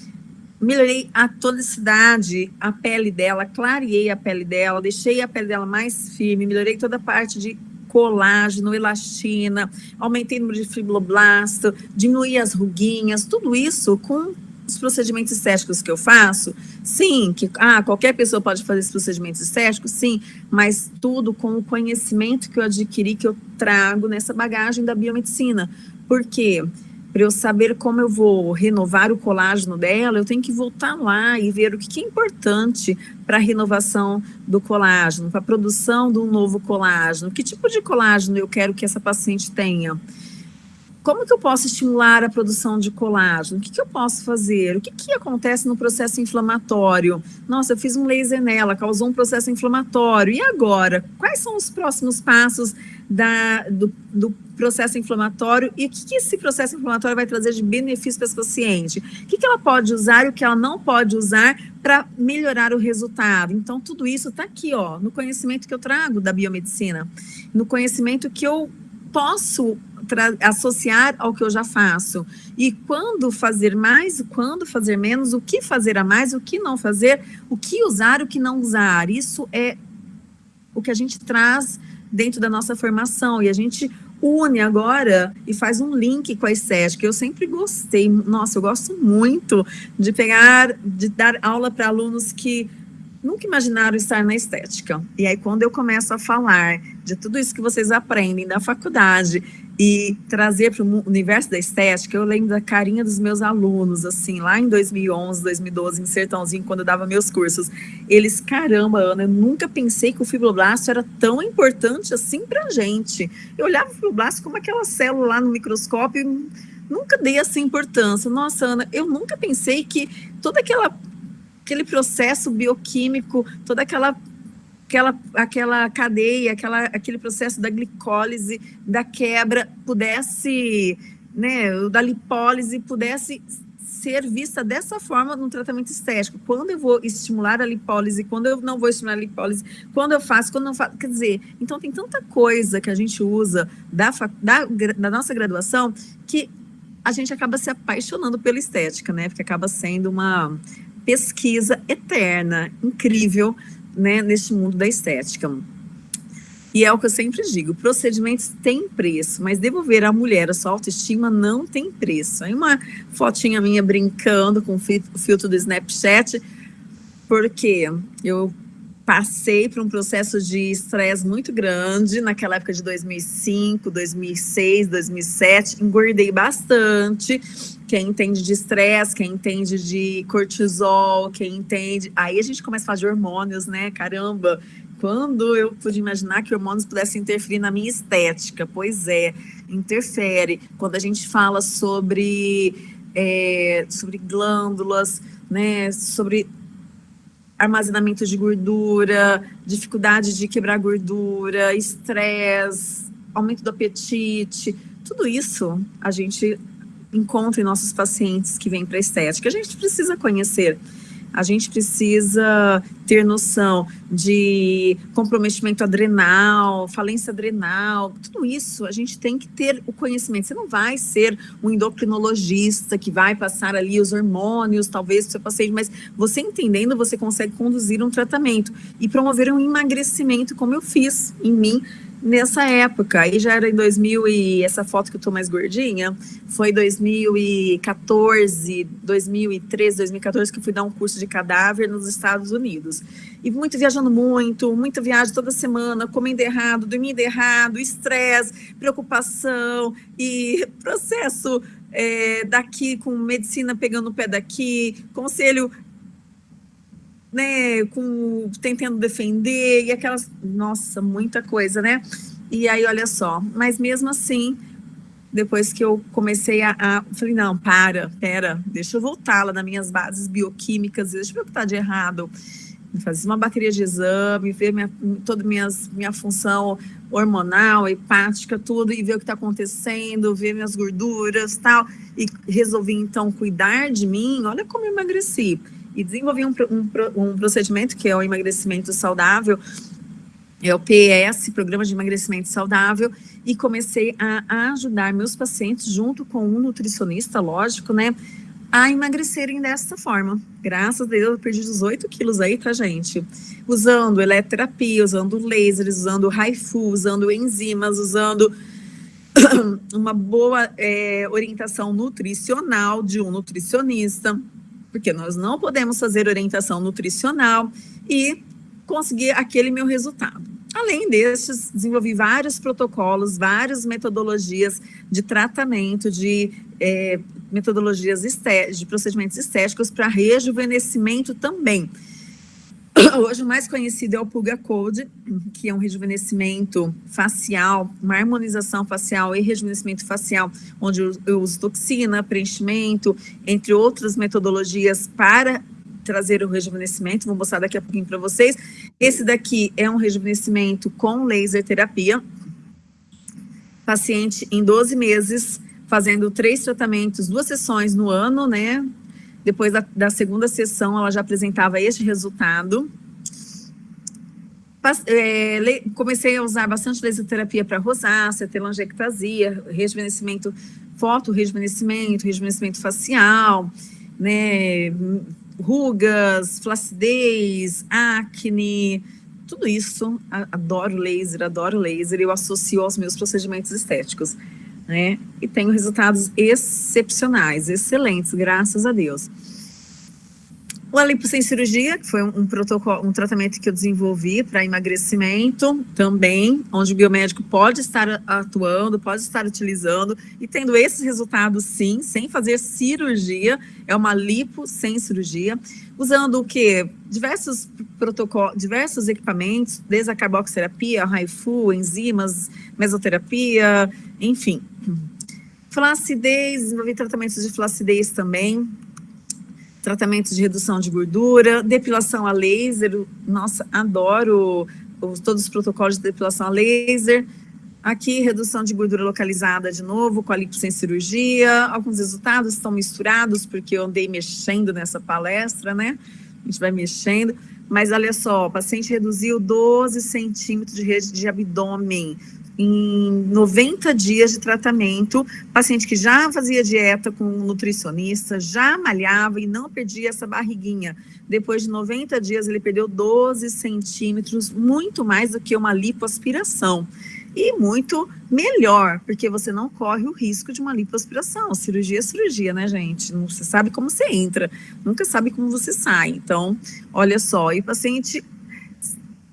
melhorei a tonicidade, a pele dela, clareei a pele dela, deixei a pele dela mais firme, melhorei toda a parte de colágeno, elastina, aumentei o número de fibroblasto, diminuí as ruguinhas, tudo isso com os procedimentos estéticos que eu faço, sim, que ah, qualquer pessoa pode fazer esses procedimentos estéticos, sim, mas tudo com o conhecimento que eu adquiri, que eu trago nessa bagagem da biomedicina. Por quê? Para eu saber como eu vou renovar o colágeno dela, eu tenho que voltar lá e ver o que é importante para a renovação do colágeno, para a produção de um novo colágeno, que tipo de colágeno eu quero que essa paciente tenha como que eu posso estimular a produção de colágeno? O que, que eu posso fazer? O que, que acontece no processo inflamatório? Nossa, eu fiz um laser nela, causou um processo inflamatório. E agora? Quais são os próximos passos da, do, do processo inflamatório e o que, que, esse processo inflamatório vai trazer de benefício para esse paciente? O que, que ela pode usar e o que ela não pode usar para melhorar o resultado? Então, tudo isso está aqui, ó, no conhecimento que eu trago da biomedicina, no conhecimento que eu posso associar ao que eu já faço. E quando fazer mais, quando fazer menos, o que fazer a mais, o que não fazer, o que usar, o que não usar. Isso é o que a gente traz dentro da nossa formação. E a gente une agora e faz um link com a estética. Eu sempre gostei, nossa, eu gosto muito de pegar, de dar aula para alunos que nunca imaginaram estar na estética. E aí, quando eu começo a falar de tudo isso que vocês aprendem da faculdade e trazer para o universo da estética, eu lembro da carinha dos meus alunos, assim, lá em 2011, 2012, em Sertãozinho, quando eu dava meus cursos. Eles, caramba, Ana, eu nunca pensei que o fibroblasto era tão importante assim para a gente. Eu olhava o fibroblasto como aquela célula lá no microscópio nunca dei essa importância. Nossa, Ana, eu nunca pensei que toda aquela aquele processo bioquímico, toda aquela aquela, aquela cadeia, aquela, aquele processo da glicólise, da quebra, pudesse, né, da lipólise, pudesse ser vista dessa forma no tratamento estético. Quando eu vou estimular a lipólise, quando eu não vou estimular a lipólise, quando eu faço, quando não faço. Quer dizer, então tem tanta coisa que a gente usa da, da, da nossa graduação que a gente acaba se apaixonando pela estética, né? Porque acaba sendo uma pesquisa eterna, incrível, né, neste mundo da estética. E é o que eu sempre digo, procedimentos têm preço, mas devolver à mulher a sua autoestima não tem preço. Aí uma fotinha minha brincando com o filtro do Snapchat, porque eu passei por um processo de estresse muito grande naquela época de 2005, 2006, 2007, engordei bastante. Quem entende de estresse, quem entende de cortisol, quem entende... Aí a gente começa a falar de hormônios, né? Caramba, quando eu pude imaginar que hormônios pudessem interferir na minha estética? Pois é, interfere. Quando a gente fala sobre, é, sobre glândulas, né, sobre armazenamento de gordura, dificuldade de quebrar gordura, estresse, aumento do apetite, tudo isso a gente encontra em nossos pacientes que vêm para a estética. A gente precisa conhecer. A gente precisa ter noção de comprometimento adrenal, falência adrenal, tudo isso a gente tem que ter o conhecimento. Você não vai ser um endocrinologista que vai passar ali os hormônios, talvez, para o seu paciente, mas você entendendo, você consegue conduzir um tratamento e promover um emagrecimento, como eu fiz em mim, nessa época, aí já era em 2000 e essa foto que eu tô mais gordinha, foi 2014, 2013, 2014 que eu fui dar um curso de cadáver nos Estados Unidos. E muito viajando muito, muita viagem toda semana, comendo errado, dormindo errado, estresse, preocupação e processo é, daqui com medicina pegando o pé daqui, conselho né, com, tentando defender, e aquelas, nossa, muita coisa, né? E aí, olha só, mas mesmo assim, depois que eu comecei a, a falei, não, para, pera, deixa eu voltar lá nas minhas bases bioquímicas, deixa eu ver o que está de errado. Fazer uma bateria de exame, ver minha, toda minhas, minha função hormonal, hepática, tudo, e ver o que está acontecendo, ver minhas gorduras tal. E resolvi, então, cuidar de mim. Olha como eu emagreci e desenvolvi um, um, um procedimento que é o emagrecimento saudável, é o PS, Programa de Emagrecimento Saudável, e comecei a, ajudar meus pacientes, junto com um nutricionista, lógico, né, a emagrecerem dessa forma. Graças a Deus, eu perdi 18 quilos aí, tá, gente? Usando eletroterapia, usando lasers, usando HIFU, usando enzimas, usando uma boa é, orientação nutricional de um nutricionista, porque nós não podemos fazer orientação nutricional e conseguir aquele meu resultado. Além destes, desenvolvi vários protocolos, várias metodologias de tratamento, de é, metodologias de procedimentos estéticos para rejuvenescimento também. Hoje o mais conhecido é o Pulga Code, que é um rejuvenescimento facial, uma harmonização facial e rejuvenescimento facial, onde eu uso toxina, preenchimento, entre outras metodologias para trazer o rejuvenescimento, vou mostrar daqui a pouquinho para vocês. Esse daqui é um rejuvenescimento com laser terapia, paciente em 12 meses, fazendo três tratamentos, duas sessões no ano, né, depois da, da segunda sessão, ela já apresentava este resultado. É, comecei a usar bastante laserterapia para rosácea, telangiectasia, rejuvenescimento, foto, rejuvenescimento, rejuvenescimento facial, né, rugas, flacidez, acne, tudo isso. Adoro laser, adoro laser, eu associo aos meus procedimentos estéticos né? E tenho resultados excepcionais, excelentes, graças a Deus. O Alipo sem cirurgia, que foi um, protocolo, um tratamento que eu desenvolvi para emagrecimento também, onde o biomédico pode estar atuando, pode estar utilizando e tendo esses resultados sim, sem fazer cirurgia, é uma lipo sem cirurgia, usando o que? Diversos protocolos, diversos equipamentos, desde a carboxterapia, a HIFU, enzimas, mesoterapia, enfim. Flacidez, desenvolvi tratamentos de flacidez também, tratamentos de redução de gordura, depilação a laser, nossa, adoro os, todos os protocolos de depilação a laser. Aqui, redução de gordura localizada de novo, com a lipo sem cirurgia. Alguns resultados estão misturados, porque eu andei mexendo nessa palestra, né? A gente vai mexendo. Mas olha só, o paciente reduziu 12 centímetros de rede de abdômen, em 90 dias de tratamento, paciente que já fazia dieta com um nutricionista, já malhava e não perdia essa barriguinha. Depois de 90 dias, ele perdeu 12 centímetros, muito mais do que uma lipoaspiração. E muito melhor, porque você não corre o risco de uma lipoaspiração. Cirurgia é cirurgia, né, gente? Não você sabe como você entra, nunca sabe como você sai. Então, olha só, e o paciente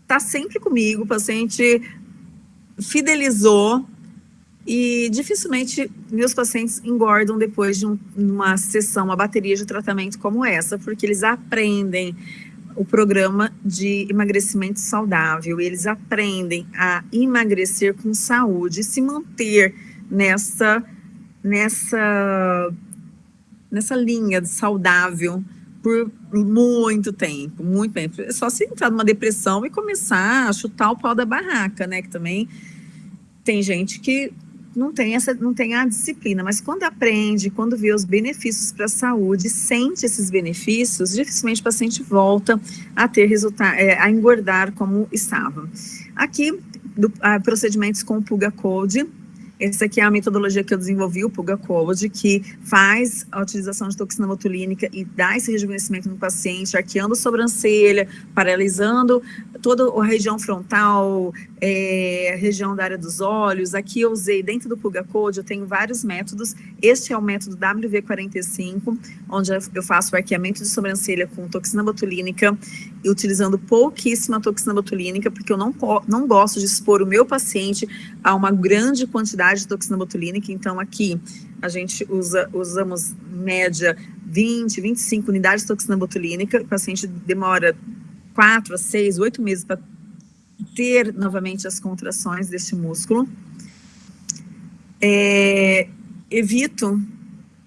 está sempre comigo, o paciente fidelizou e dificilmente meus pacientes engordam depois de um, uma sessão, uma bateria de tratamento como essa, porque eles aprendem o programa de emagrecimento saudável, eles aprendem a emagrecer com saúde, se manter nessa, nessa, nessa linha saudável por muito tempo, muito tempo. É só se entrar numa depressão e começar a chutar o pau da barraca, né? Que também tem gente que não tem, essa, não tem a disciplina, mas quando aprende, quando vê os benefícios para a saúde, sente esses benefícios, dificilmente o paciente volta a ter resultado, é, a engordar como estava. Aqui, do, a, procedimentos com o Puga Code, essa aqui é a metodologia que eu desenvolvi, o Puga Code, que faz a utilização de toxina botulínica e dá esse rejuvenescimento no paciente, arqueando a sobrancelha, paralisando toda a região frontal, é, região da área dos olhos. Aqui eu usei, dentro do Puga Code, eu tenho vários métodos. Este é o método WV45, onde eu faço o arqueamento de sobrancelha com toxina botulínica, e utilizando pouquíssima toxina botulínica, porque eu não, não gosto de expor o meu paciente a uma grande quantidade de toxina botulínica. Então, aqui a gente usa, usamos média 20, 25 unidades de toxina botulínica. O paciente demora quatro a seis, oito meses para ter novamente as contrações deste músculo. É, evito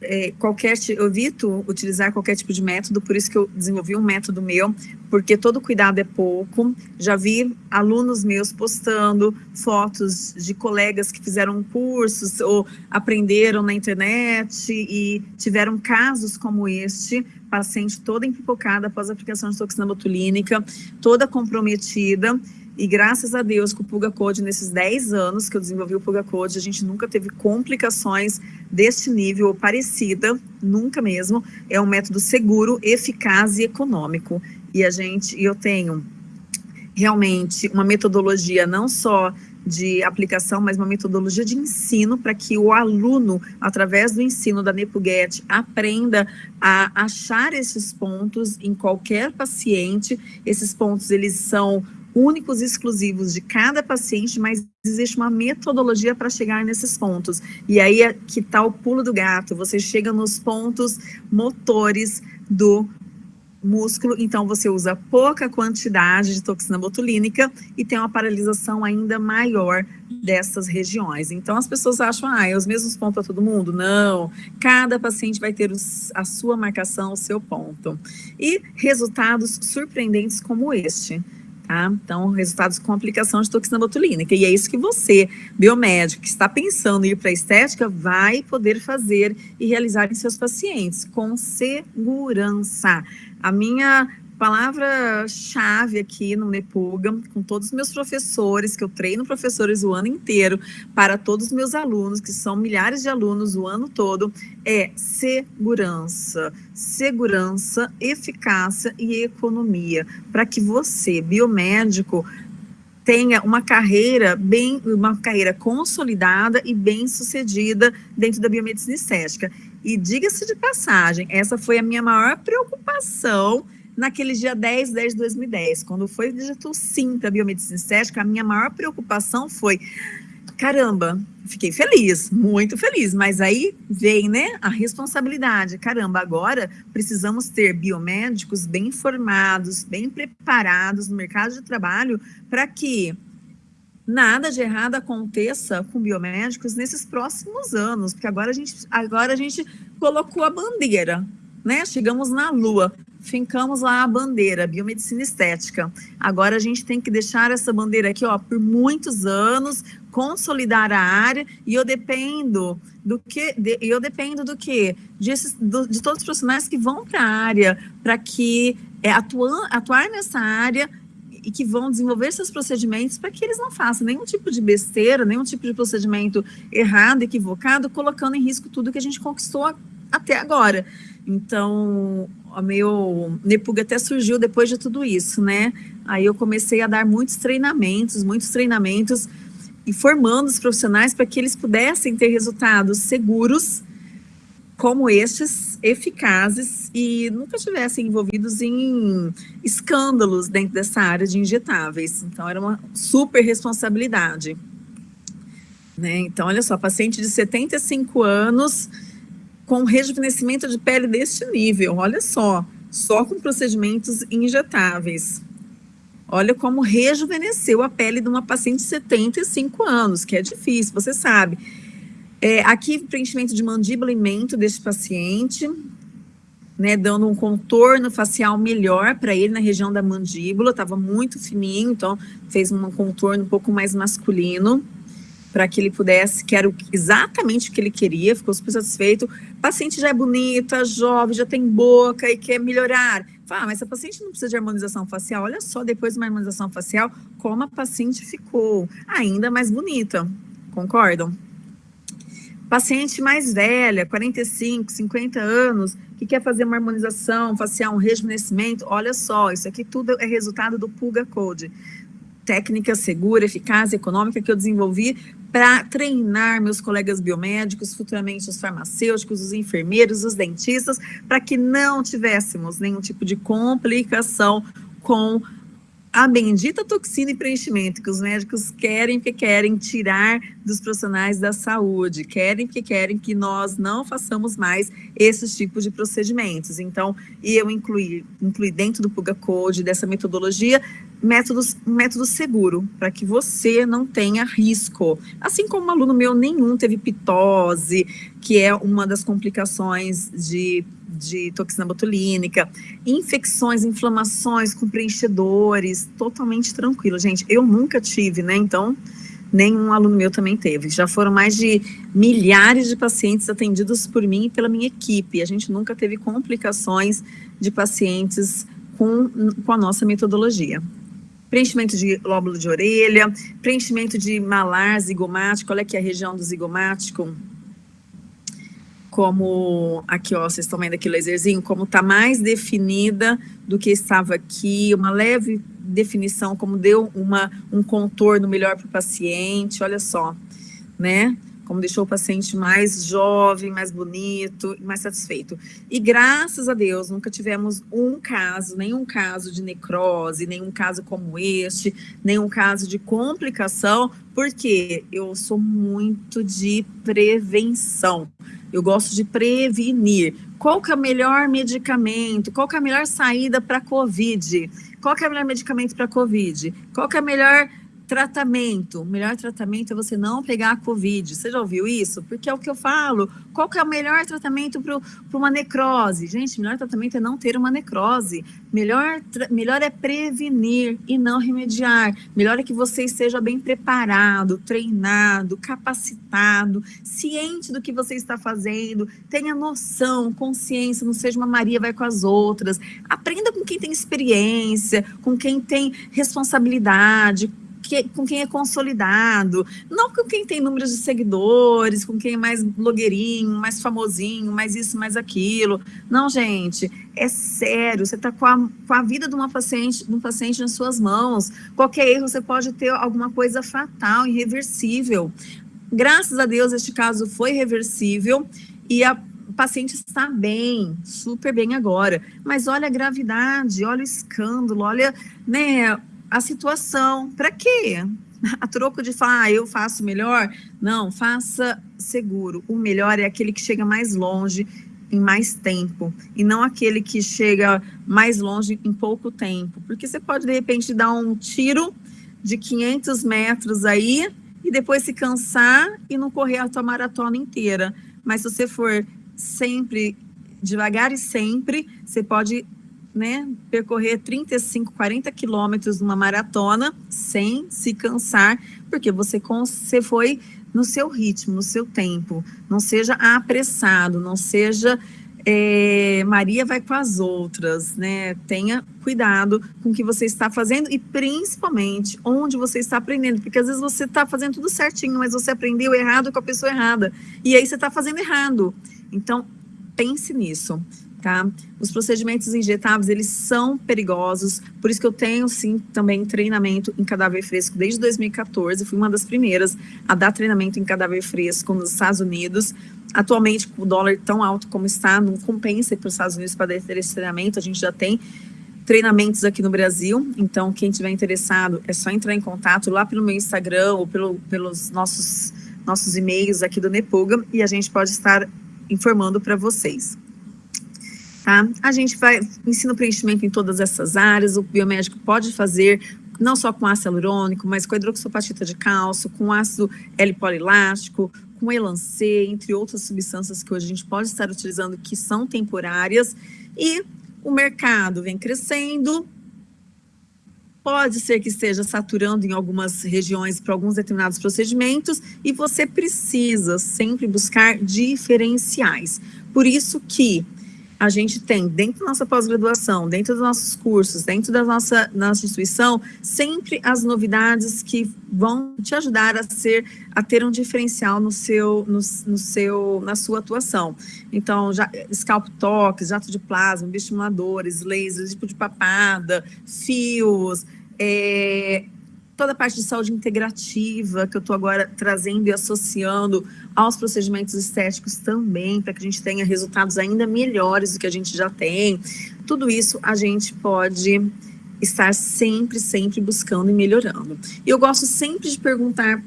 é, qualquer, eu evito utilizar qualquer tipo de método, por isso que eu desenvolvi um método meu, porque todo cuidado é pouco. Já vi alunos meus postando fotos de colegas que fizeram cursos ou aprenderam na internet e tiveram casos como este, paciente toda empipocada após a aplicação de toxina botulínica, toda comprometida, e graças a Deus com o Puga Code, nesses 10 anos que eu desenvolvi o Puga Code, a gente nunca teve complicações deste nível ou parecida, nunca mesmo. É um método seguro, eficaz e econômico. E a gente, eu tenho realmente uma metodologia não só de aplicação, mas uma metodologia de ensino para que o aluno, através do ensino da NepuGet, aprenda a achar esses pontos em qualquer paciente. Esses pontos, eles são únicos e exclusivos de cada paciente, mas existe uma metodologia para chegar nesses pontos. E aí é que está o pulo do gato, você chega nos pontos motores do músculo, então você usa pouca quantidade de toxina botulínica e tem uma paralisação ainda maior dessas regiões. Então as pessoas acham, ah, é os mesmos pontos para todo mundo? Não, cada paciente vai ter a sua marcação, o seu ponto. E resultados surpreendentes como este. Tá? Então, resultados com aplicação de toxina botulínica. E é isso que você, biomédico, que está pensando em ir para a estética, vai poder fazer e realizar em seus pacientes, com segurança. A minha palavra-chave aqui no Nepuga, com todos os meus professores, que eu treino professores o ano inteiro, para todos os meus alunos, que são milhares de alunos o ano todo, é segurança. Segurança, eficácia e economia. Para que você, biomédico, tenha uma carreira bem, uma carreira consolidada e bem sucedida dentro da biomedicina estética. E diga-se de passagem, essa foi a minha maior preocupação naquele dia 10, 10 de 2010, quando foi dito sim para biomedicina estética, a minha maior preocupação foi, caramba, fiquei feliz, muito feliz, mas aí vem, né, a responsabilidade, caramba, agora precisamos ter biomédicos bem informados, bem preparados no mercado de trabalho para que nada de errado aconteça com biomédicos nesses próximos anos, porque agora a gente, agora a gente colocou a bandeira, né? Chegamos na Lua, fincamos lá a bandeira, biomedicina estética. Agora a gente tem que deixar essa bandeira aqui, ó, por muitos anos, consolidar a área, e eu dependo do que, de, eu dependo do que? De, do, de todos os profissionais que vão para a área, para que é, atuam, atuar nessa área e que vão desenvolver seus procedimentos para que eles não façam nenhum tipo de besteira, nenhum tipo de procedimento errado, equivocado, colocando em risco tudo que a gente conquistou até agora. Então, o meu Nepuga até surgiu depois de tudo isso, né? Aí eu comecei a dar muitos treinamentos, muitos treinamentos, e formando os profissionais para que eles pudessem ter resultados seguros, como estes, eficazes, e nunca estivessem envolvidos em escândalos dentro dessa área de injetáveis. Então, era uma super responsabilidade. Né? Então, olha só, paciente de 75 anos com rejuvenescimento de pele deste nível, olha só, só com procedimentos injetáveis. Olha como rejuvenesceu a pele de uma paciente de 75 anos, que é difícil, você sabe. É, aqui, preenchimento de mandíbula e mento deste paciente, né, dando um contorno facial melhor para ele na região da mandíbula, estava muito fininho, então fez um contorno um pouco mais masculino. Para que ele pudesse, que era exatamente o que ele queria, ficou super satisfeito. Paciente já é bonita, jovem, já tem boca e quer melhorar. Fala, ah, mas a paciente não precisa de harmonização facial. Olha só, depois de uma harmonização facial, como a paciente ficou ainda mais bonita. Concordam? Paciente mais velha, 45, 50 anos, que quer fazer uma harmonização facial, um rejuvenescimento, olha só, isso aqui tudo é resultado do Pulga Code. Técnica segura, eficaz e econômica que eu desenvolvi para treinar meus colegas biomédicos, futuramente os farmacêuticos, os enfermeiros, os dentistas, para que não tivéssemos nenhum tipo de complicação com a bendita toxina e preenchimento que os médicos querem porque querem tirar dos profissionais da saúde, querem porque querem que nós não façamos mais esses tipos de procedimentos. Então, eu incluí, incluí dentro do Puga Code, dessa metodologia, métodos, método seguro, para que você não tenha risco. Assim como um aluno meu nenhum teve pitose, que é uma das complicações de de toxina botulínica, infecções, inflamações com preenchedores, totalmente tranquilo. Gente, eu nunca tive, né? Então, nenhum aluno meu também teve. Já foram mais de milhares de pacientes atendidos por mim e pela minha equipe. A gente nunca teve complicações de pacientes com, com a nossa metodologia. Preenchimento de lóbulo de orelha, preenchimento de malar zigomático, olha aqui a região do zigomático, como aqui, ó, vocês estão vendo aqui o laserzinho, como está mais definida do que estava aqui, uma leve definição, como deu uma, um contorno melhor para o paciente, olha só, né? Como deixou o paciente mais jovem, mais bonito, mais satisfeito. E graças a Deus, nunca tivemos um caso, nenhum caso de necrose, nenhum caso como este, nenhum caso de complicação, porque eu sou muito de prevenção. Eu gosto de prevenir. Qual que é o melhor medicamento? Qual que é a melhor saída para a COVID? Qual que é o melhor medicamento para a COVID? Qual que é a melhor Tratamento. O melhor tratamento é você não pegar a Covid. Você já ouviu isso? Porque é o que eu falo. Qual que é o melhor tratamento para uma necrose? Gente, o melhor tratamento é não ter uma necrose. Melhor, melhor é prevenir e não remediar. Melhor é que você esteja bem preparado, treinado, capacitado, ciente do que você está fazendo, tenha noção, consciência, não seja uma Maria vai com as outras. Aprenda com quem tem experiência, com quem tem responsabilidade, que, com quem é consolidado, não com quem tem números de seguidores, com quem é mais blogueirinho, mais famosinho, mais isso, mais aquilo. Não, gente, é sério, você está com a, com a vida de uma paciente, de um paciente nas suas mãos. Qualquer erro, você pode ter alguma coisa fatal, irreversível. Graças a Deus, este caso foi reversível e a paciente está bem, super bem agora. Mas olha a gravidade, olha o escândalo, olha né, a situação. Para quê? A troco de falar, ah, eu faço melhor? Não, faça seguro. O melhor é aquele que chega mais longe em mais tempo, e não aquele que chega mais longe em pouco tempo. Porque você pode, de repente, dar um tiro de 500 metros aí, e depois se cansar e não correr a tua maratona inteira. Mas se você for sempre, devagar e sempre, você pode né, percorrer 35, 40 quilômetros numa maratona sem se cansar, porque você, você foi no seu ritmo, no seu tempo. Não seja apressado, não seja é, Maria vai com as outras, né? Tenha cuidado com o que você está fazendo e principalmente onde você está aprendendo, porque às vezes você está fazendo tudo certinho, mas você aprendeu errado com a pessoa errada, e aí você está fazendo errado. Então, pense nisso tá? Os procedimentos injetáveis, eles são perigosos, por isso que eu tenho, sim, também treinamento em cadáver fresco desde 2014, fui uma das primeiras a dar treinamento em cadáver fresco nos Estados Unidos. Atualmente, com o dólar tão alto como está, não compensa para os Estados Unidos para ter esse treinamento, a gente já tem treinamentos aqui no Brasil, então quem tiver interessado é só entrar em contato lá pelo meu Instagram ou pelo, pelos nossos, nossos e-mails aqui do Nepuga e a gente pode estar informando para vocês. Tá? A gente vai, ensina o preenchimento em todas essas áreas, o biomédico pode fazer não só com ácido hialurônico, mas com hidroxopatita de cálcio, com ácido L-polilástico, com elancê, entre outras substâncias que hoje a gente pode estar utilizando que são temporárias, e o mercado vem crescendo, pode ser que esteja saturando em algumas regiões para alguns determinados procedimentos e você precisa sempre buscar diferenciais. Por isso que a gente tem dentro da nossa pós-graduação, dentro dos nossos cursos, dentro da nossa, nossa instituição, sempre as novidades que vão te ajudar a ser, a ter um diferencial no seu, no, no seu, na sua atuação. Então, já, scalp toques, jato de plasma, bioestimuladores, lasers, tipo de papada, fios, é, toda a parte de saúde integrativa que eu estou agora trazendo e associando aos procedimentos estéticos também, para que a gente tenha resultados ainda melhores do que a gente já tem. Tudo isso a gente pode estar sempre, sempre buscando e melhorando. E eu gosto sempre de perguntar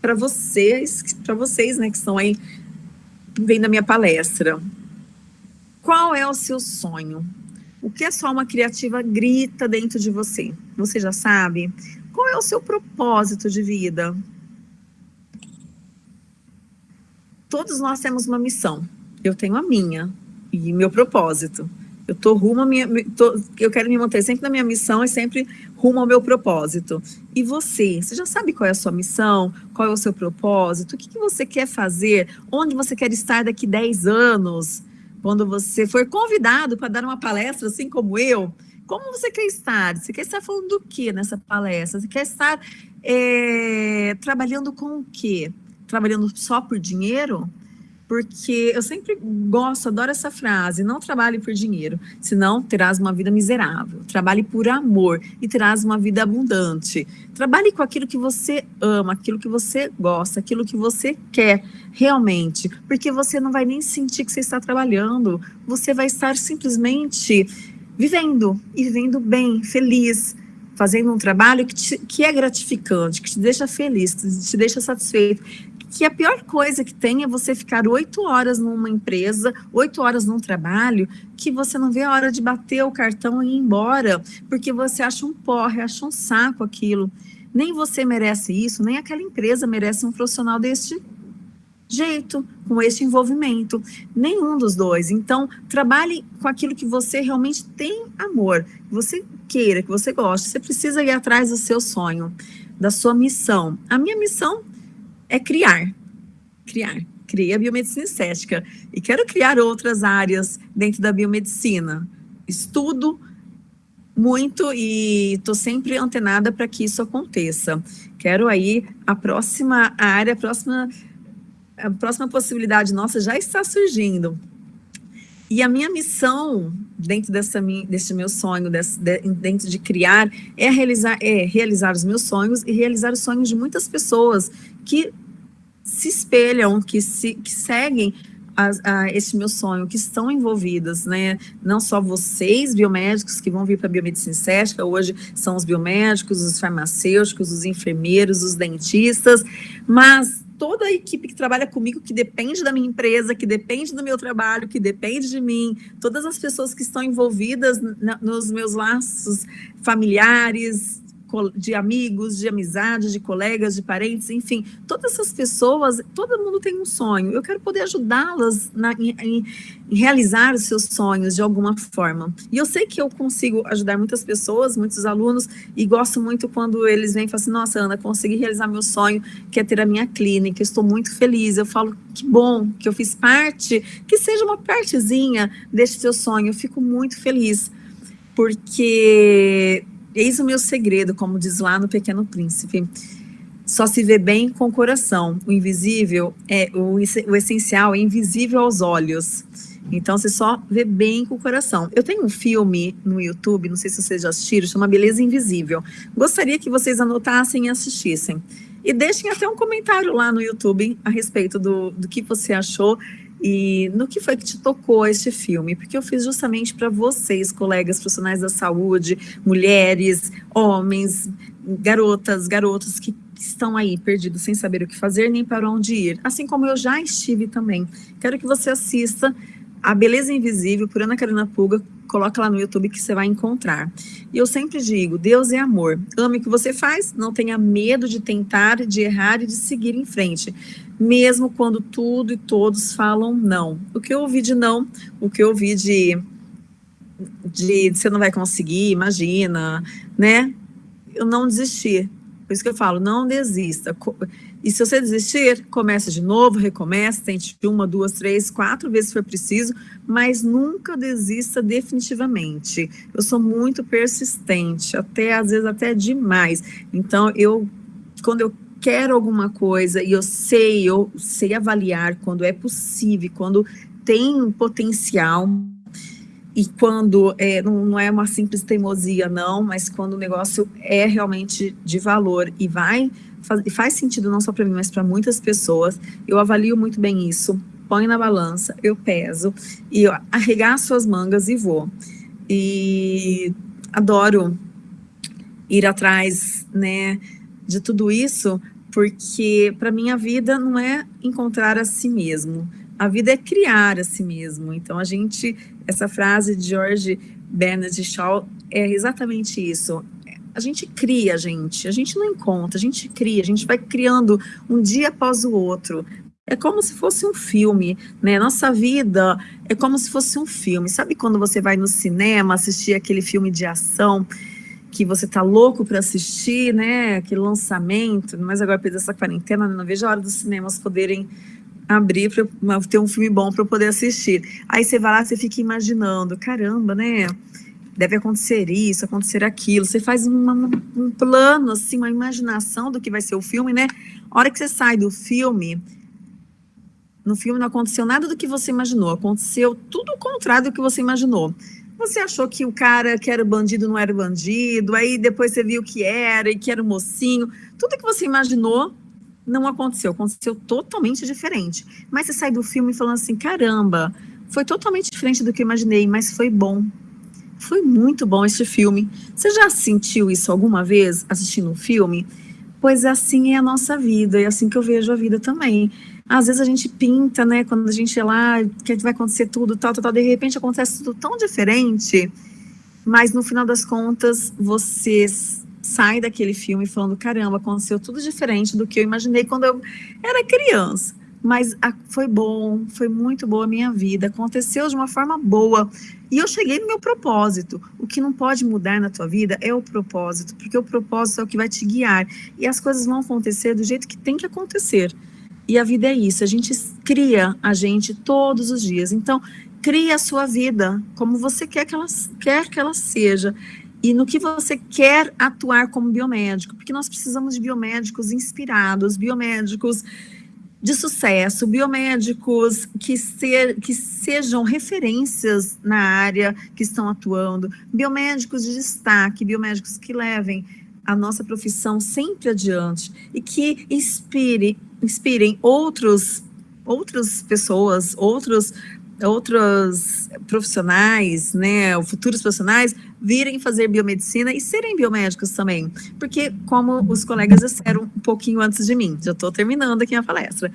para vocês, para vocês, né, que estão aí vendo a minha palestra, qual é o seu sonho? O que a sua alma criativa grita dentro de você? Você já sabe? Qual é o seu propósito de vida? Todos nós temos uma missão. Eu tenho a minha e meu propósito. Eu tô rumo a minha, tô, eu quero me manter sempre na minha missão e sempre rumo ao meu propósito. E você, você já sabe qual é a sua missão? Qual é o seu propósito? O que, que você quer fazer? Onde você quer estar daqui 10 anos? Quando você for convidado para dar uma palestra, assim como eu, como você quer estar? Você quer estar falando do que nessa palestra? Você quer estar é, trabalhando com o quê? Trabalhando só por dinheiro? Porque eu sempre gosto, adoro essa frase, não trabalhe por dinheiro, senão terás uma vida miserável. Trabalhe por amor e terás uma vida abundante. Trabalhe com aquilo que você ama, aquilo que você gosta, aquilo que você quer realmente, porque você não vai nem sentir que você está trabalhando, você vai estar simplesmente vivendo e vivendo bem, feliz, fazendo um trabalho que, te, que é gratificante, que te deixa feliz, que te deixa satisfeito. Que a pior coisa que tem é você ficar oito horas numa empresa, oito horas num trabalho, que você não vê a hora de bater o cartão e ir embora, porque você acha um porre, acha um saco aquilo. Nem você merece isso, nem aquela empresa merece um profissional deste jeito, com este envolvimento. Nenhum dos dois. Então, trabalhe com aquilo que você realmente tem amor, que você queira, que você goste. Você precisa ir atrás do seu sonho, da sua missão. A minha missão é criar. Criar. Criei a biomedicina estética e quero criar outras áreas dentro da biomedicina. Estudo muito e estou sempre antenada para que isso aconteça. Quero aí a próxima área, a próxima a próxima possibilidade nossa já está surgindo. E a minha missão, dentro dessa, desse meu sonho, desse, de, dentro de criar, é realizar, é realizar os meus sonhos e realizar os sonhos de muitas pessoas que se espelham, que, se, que seguem a, a esse meu sonho, que estão envolvidas, né? Não só vocês, biomédicos, que vão vir para a biomedicina estética, hoje são os biomédicos, os farmacêuticos, os enfermeiros, os dentistas, mas toda a equipe que trabalha comigo, que depende da minha empresa, que depende do meu trabalho, que depende de mim, todas as pessoas que estão envolvidas na, nos meus laços familiares, de amigos, de amizade, de colegas, de parentes, enfim, todas essas pessoas, todo mundo tem um sonho. Eu quero poder ajudá-las em, em, em, realizar os seus sonhos de alguma forma. E eu sei que eu consigo ajudar muitas pessoas, muitos alunos, e gosto muito quando eles vêm e falam assim, nossa, Ana, consegui realizar meu sonho, que é ter a minha clínica, estou muito feliz. Eu falo, que bom que eu fiz parte, que seja uma partezinha deste seu sonho, eu fico muito feliz, porque Eis o meu segredo, como diz lá no Pequeno Príncipe. Só se vê bem com o coração. O invisível é o, o essencial é invisível aos olhos. Então você só vê bem com o coração. Eu tenho um filme no YouTube, não sei se vocês já assistiram, chama Beleza Invisível. Gostaria que vocês anotassem e assistissem. E deixem até um comentário lá no YouTube a respeito do, do que você achou e no que foi que te tocou este filme? Porque eu fiz justamente para vocês, colegas profissionais da saúde, mulheres, homens, garotas, garotos que estão aí perdidos sem saber o que fazer nem para onde ir, assim como eu já estive também. Quero que você assista a Beleza Invisível, por Ana Carolina Pulga, coloca lá no YouTube que você vai encontrar. E eu sempre digo, Deus é amor. Ame o que você faz, não tenha medo de tentar, de errar e de seguir em frente. Mesmo quando tudo e todos falam não. O que eu ouvi de não, o que eu ouvi de, de, de você não vai conseguir, imagina, né? eu não desistir. Por isso que eu falo, não desista. E se você desistir, começa de novo, recomeça, tente uma, duas, três, quatro vezes se for preciso, mas nunca desista definitivamente. Eu sou muito persistente, até às vezes até demais. Então, eu, quando eu quero alguma coisa e eu sei, eu sei avaliar quando é possível, quando tem potencial, e quando é, não, não, é uma simples teimosia, não, mas quando o negócio é realmente de valor e vai faz, faz sentido não só para mim, mas para muitas pessoas, eu avalio muito bem isso, põe na balança, eu peso e eu arregaço as mangas e vou. E adoro ir atrás, né, de tudo isso, porque para mim a vida não é encontrar a si mesmo, a vida é criar a si mesmo. Então, a gente, essa frase de George Bernard Shaw é exatamente isso. A gente cria, gente, a gente não encontra, a gente cria, a gente vai criando um dia após o outro. É como se fosse um filme, né? Nossa vida é como se fosse um filme. Sabe quando você vai no cinema assistir aquele filme de ação que você tá louco para assistir, né? Aquele lançamento, mas agora depois dessa quarentena, não vejo a hora dos cinemas poderem abrir para ter um filme bom para poder assistir. Aí você vai lá, você fica imaginando, caramba, né? Deve acontecer isso, acontecer aquilo. Você faz uma, um plano, assim, uma imaginação do que vai ser o filme, né? A hora que você sai do filme, no filme não aconteceu nada do que você imaginou, aconteceu tudo o contrário do que você imaginou. Você achou que o cara que era bandido não era bandido, aí depois você viu que era, e que era o mocinho, tudo que você imaginou não aconteceu, aconteceu totalmente diferente. Mas você sai do filme falando assim, caramba, foi totalmente diferente do que eu imaginei, mas foi bom. Foi muito bom esse filme. Você já sentiu isso alguma vez assistindo um filme? Pois assim é a nossa vida, é assim que eu vejo a vida também. Às vezes a gente pinta, né, quando a gente é lá, que vai acontecer tudo, tal, tal, tal, de repente acontece tudo tão diferente, mas no final das contas, vocês sai daquele filme falando, caramba, aconteceu tudo diferente do que eu imaginei quando eu era criança. Mas a, foi bom, foi muito boa a minha vida, aconteceu de uma forma boa. E eu cheguei no meu propósito. O que não pode mudar na tua vida é o propósito, porque o propósito é o que vai te guiar. E as coisas vão acontecer do jeito que tem que acontecer. E a vida é isso, a gente cria a gente todos os dias. Então, cria a sua vida como você quer que ela, quer que ela seja e no que você quer atuar como biomédico, porque nós precisamos de biomédicos inspirados, biomédicos de sucesso, biomédicos que, ser, que sejam referências na área que estão atuando, biomédicos de destaque, biomédicos que levem a nossa profissão sempre adiante e que inspire, inspirem outros, outras pessoas, outros outros profissionais, né, futuros profissionais, virem fazer biomedicina e serem biomédicos também. Porque, como os colegas disseram um pouquinho antes de mim, já estou terminando aqui a palestra,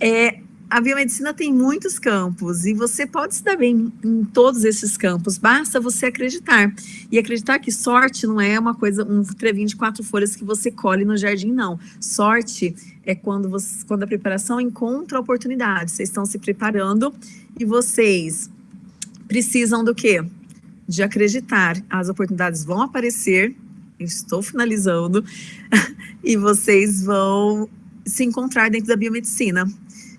é, a biomedicina tem muitos campos e você pode se dar bem em todos esses campos, basta você acreditar. E acreditar que sorte não é uma coisa, um trevinho de quatro folhas que você colhe no jardim, não. Sorte é quando, você, quando a preparação encontra oportunidade. Vocês estão se preparando e vocês precisam do quê? De acreditar. As oportunidades vão aparecer, estou finalizando, e vocês vão se encontrar dentro da biomedicina.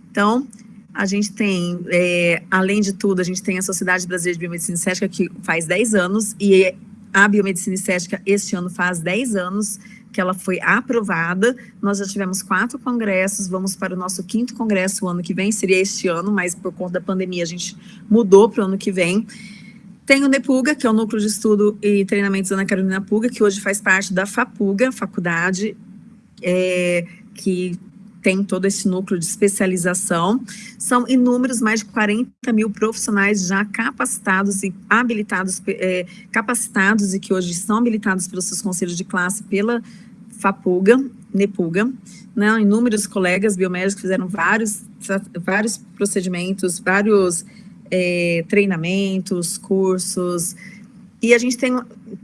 Então, a gente tem, é, além de tudo, a gente tem a Sociedade Brasileira de Biomedicina Estética, que faz 10 anos, e a Biomedicina Estética este ano faz 10 anos que ela foi aprovada. Nós já tivemos quatro congressos, vamos para o nosso quinto congresso o ano que vem, seria este ano, mas por conta da pandemia a gente mudou para o ano que vem. Tem o NEPUGA, que é o Núcleo de Estudo e Treinamentos Ana Carolina Puga, que hoje faz parte da FAPUGA, faculdade, é, que tem todo esse núcleo de especialização. São inúmeros, mais de 40 mil profissionais já capacitados e habilitados, é, capacitados e que hoje são habilitados pelos seus conselhos de classe, pela FAPUGA, NEPUGA, né? inúmeros colegas biomédicos fizeram vários, vários procedimentos, vários é, treinamentos, cursos, e a gente tem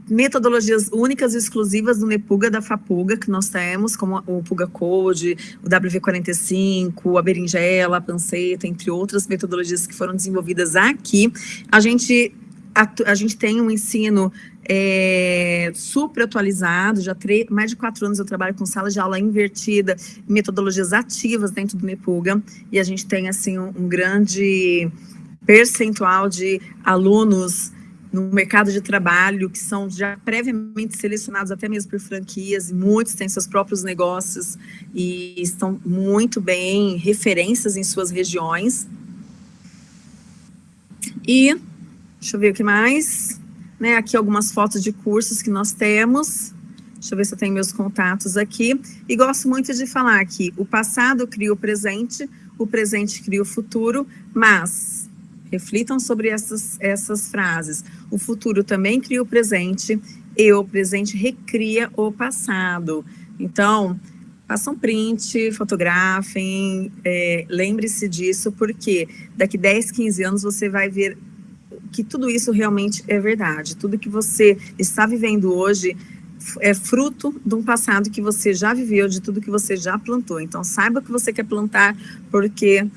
metodologias únicas e exclusivas do NEPUGA da FAPUGA, que nós temos, como o PUGA Code, o WV45, a berinjela, a panceta, entre outras metodologias que foram desenvolvidas aqui. A gente a, a gente tem um ensino é, super atualizado, já mais de quatro anos eu trabalho com sala de aula invertida, metodologias ativas dentro do NEPUGA, e a gente tem, assim, um, um grande percentual de alunos no mercado de trabalho, que são já previamente selecionados até mesmo por franquias, muitos têm seus próprios negócios e estão muito bem referências em suas regiões. E, deixa eu ver o que mais, né, aqui algumas fotos de cursos que nós temos, deixa eu ver se eu tenho meus contatos aqui, e gosto muito de falar que o passado cria o presente, o presente cria o futuro, mas Reflitam sobre essas, essas frases. O futuro também cria o presente e o presente recria o passado. Então, façam print, fotografem, é, lembre-se disso, porque daqui 10, 15 anos você vai ver que tudo isso realmente é verdade. Tudo que você está vivendo hoje é fruto de um passado que você já viveu, de tudo que você já plantou. Então, saiba o que você quer plantar, porque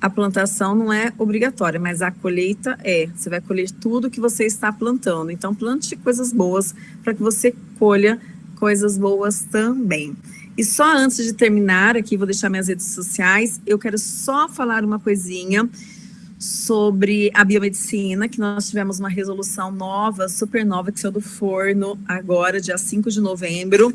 a plantação não é obrigatória, mas a colheita é. Você vai colher tudo que você está plantando. Então, plante coisas boas para que você colha coisas boas também. E só antes de terminar, aqui vou deixar minhas redes sociais, eu quero só falar uma coisinha sobre a biomedicina, que nós tivemos uma resolução nova, super nova, que saiu do forno agora, dia 5 de novembro,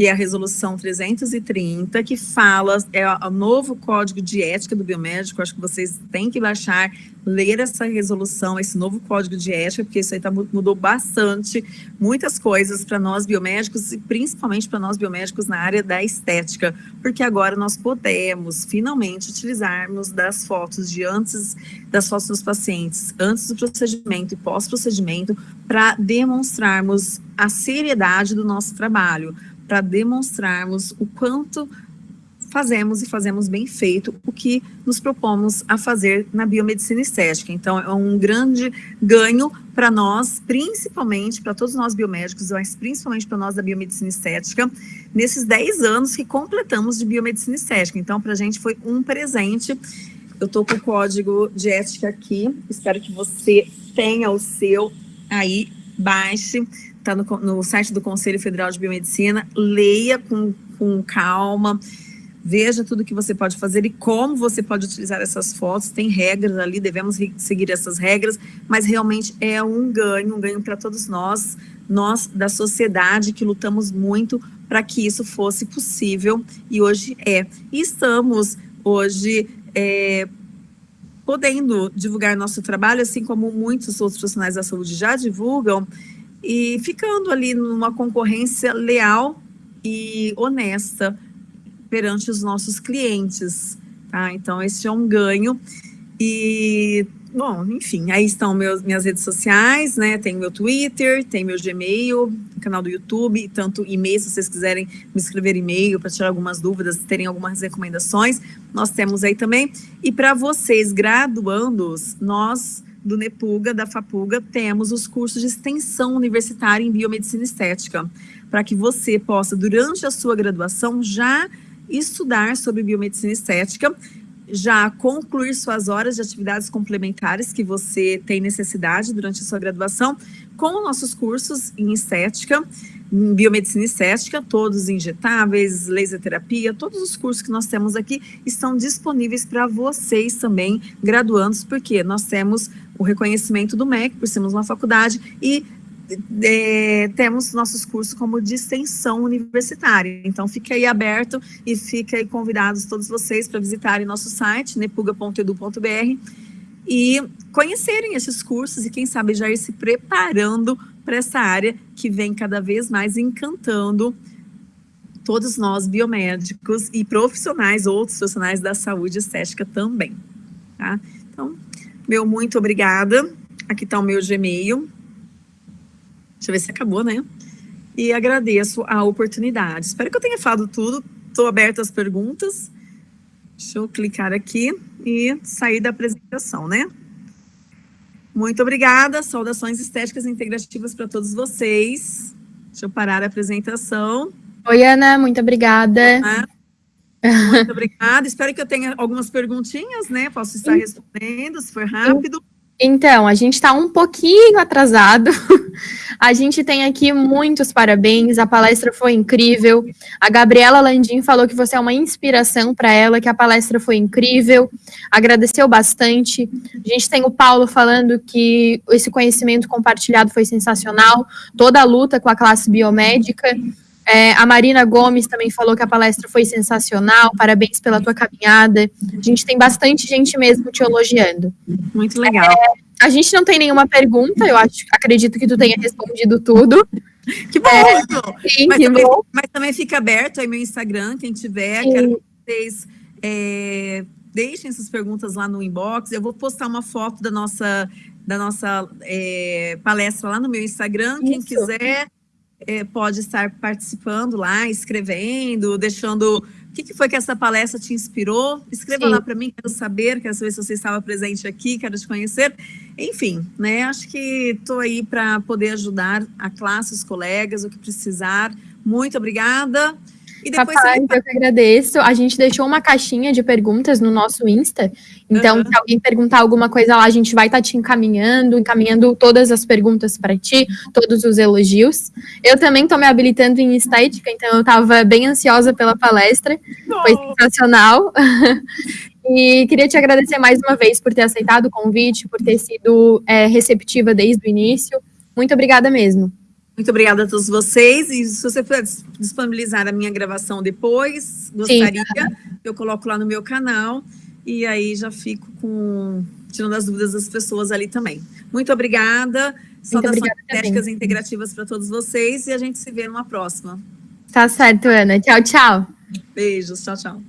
que é a resolução 330, que fala, é o novo código de ética do biomédico, acho que vocês têm que baixar, ler essa resolução, esse novo código de ética, porque isso aí tá, mudou bastante, muitas coisas para nós biomédicos, e principalmente para nós biomédicos na área da estética, porque agora nós podemos, finalmente, utilizarmos das fotos de antes, das fotos dos pacientes, antes do procedimento e pós-procedimento, para demonstrarmos a seriedade do nosso trabalho, para demonstrarmos o quanto fazemos e fazemos bem feito o que nos propomos a fazer na biomedicina estética. Então, é um grande ganho para nós, principalmente para todos nós biomédicos, mas principalmente para nós da biomedicina estética, nesses 10 anos que completamos de biomedicina estética. Então, para a gente foi um presente. Eu estou com o código de ética aqui, espero que você tenha o seu aí, baixe está no, no, site do Conselho Federal de Biomedicina, leia com, com calma, veja tudo que você pode fazer e como você pode utilizar essas fotos, tem regras ali, devemos seguir essas regras, mas realmente é um ganho, um ganho para todos nós, nós da sociedade que lutamos muito para que isso fosse possível e hoje é. E estamos hoje é, podendo divulgar nosso trabalho, assim como muitos outros profissionais da saúde já divulgam, e ficando ali numa concorrência leal e honesta perante os nossos clientes, tá? Então, esse é um ganho e, bom, enfim, aí estão meus, minhas redes sociais, né? Tem meu Twitter, tem meu Gmail, canal do YouTube, tanto e-mail, se vocês quiserem me escrever e-mail para tirar algumas dúvidas, terem algumas recomendações, nós temos aí também. E para vocês graduandos, nós do NEPUGA, da FAPUGA, temos os cursos de extensão universitária em biomedicina estética, para que você possa, durante a sua graduação, já estudar sobre biomedicina estética, já concluir suas horas de atividades complementares que você tem necessidade durante a sua graduação, com nossos cursos em estética, em biomedicina estética, todos injetáveis, laser terapia, todos os cursos que nós temos aqui estão disponíveis para vocês também, graduandos, porque nós temos o reconhecimento do MEC, por sermos uma faculdade, e é, temos nossos cursos como de extensão universitária. Então, fique aí aberto e fique aí convidados todos vocês para visitarem nosso site, nepuga.edu.br, e conhecerem esses cursos e, quem sabe, já ir se preparando para essa área que vem cada vez mais encantando todos nós biomédicos e profissionais, outros profissionais da saúde estética também. Tá? Então, meu muito obrigada. Aqui está o meu Gmail. Deixa eu ver se acabou, né? E agradeço a oportunidade. Espero que eu tenha falado tudo. Estou aberta às perguntas. Deixa eu clicar aqui e sair da apresentação, né? Muito obrigada. Saudações estéticas e integrativas para todos vocês. Deixa eu parar a apresentação. Oi, Ana. Muito obrigada. Muito obrigada. Espero que eu tenha algumas perguntinhas, né? Posso estar respondendo, se for rápido. Então, a gente está um pouquinho atrasado. A gente tem aqui muitos parabéns. A palestra foi incrível. A Gabriela Landim falou que você é uma inspiração para ela, que a palestra foi incrível. Agradeceu bastante. A gente tem o Paulo falando que esse conhecimento compartilhado foi sensacional. Toda a luta com a classe biomédica. É, a Marina Gomes também falou que a palestra foi sensacional, parabéns pela tua caminhada. A gente tem bastante gente mesmo te elogiando. Muito legal. É, a gente não tem nenhuma pergunta, eu acho, acredito que tu tenha respondido tudo. Que bom! É, sim, mas, que também, bom. mas também fica aberto aí meu Instagram, quem tiver, sim. quero que vocês é, deixem essas perguntas lá no inbox. Eu vou postar uma foto da nossa, da nossa é, palestra lá no meu Instagram. Quem Isso. quiser é, pode estar participando lá, escrevendo, deixando o que, que, foi que essa palestra te inspirou? Escreva Sim. lá para mim, quero saber, quero saber se você estava presente aqui, quero te conhecer. Enfim, né? Acho que estou aí para poder ajudar a classe, os colegas, o que precisar. Muito obrigada. E depois você... eu que agradeço. A gente deixou uma caixinha de perguntas no nosso Insta. Então, uhum. se alguém perguntar alguma coisa lá, a gente vai estar tá te encaminhando, encaminhando todas as perguntas para ti, todos os elogios. Eu também estou me habilitando em estética, então eu estava bem ansiosa pela palestra. Oh. Foi sensacional. E queria te agradecer mais uma vez por ter aceitado o convite, por ter sido é, receptiva desde o início. Muito obrigada mesmo. Muito obrigada a todos vocês. E se você puder disponibilizar a minha gravação depois, gostaria, Sim. eu coloco lá no meu canal. E aí já fico com tirando as dúvidas das pessoas ali também. Muito obrigada. Saudações estéticas integrativas para todos vocês e a gente se vê numa próxima. Tá certo, Ana. Tchau, tchau. Beijos. Tchau, tchau.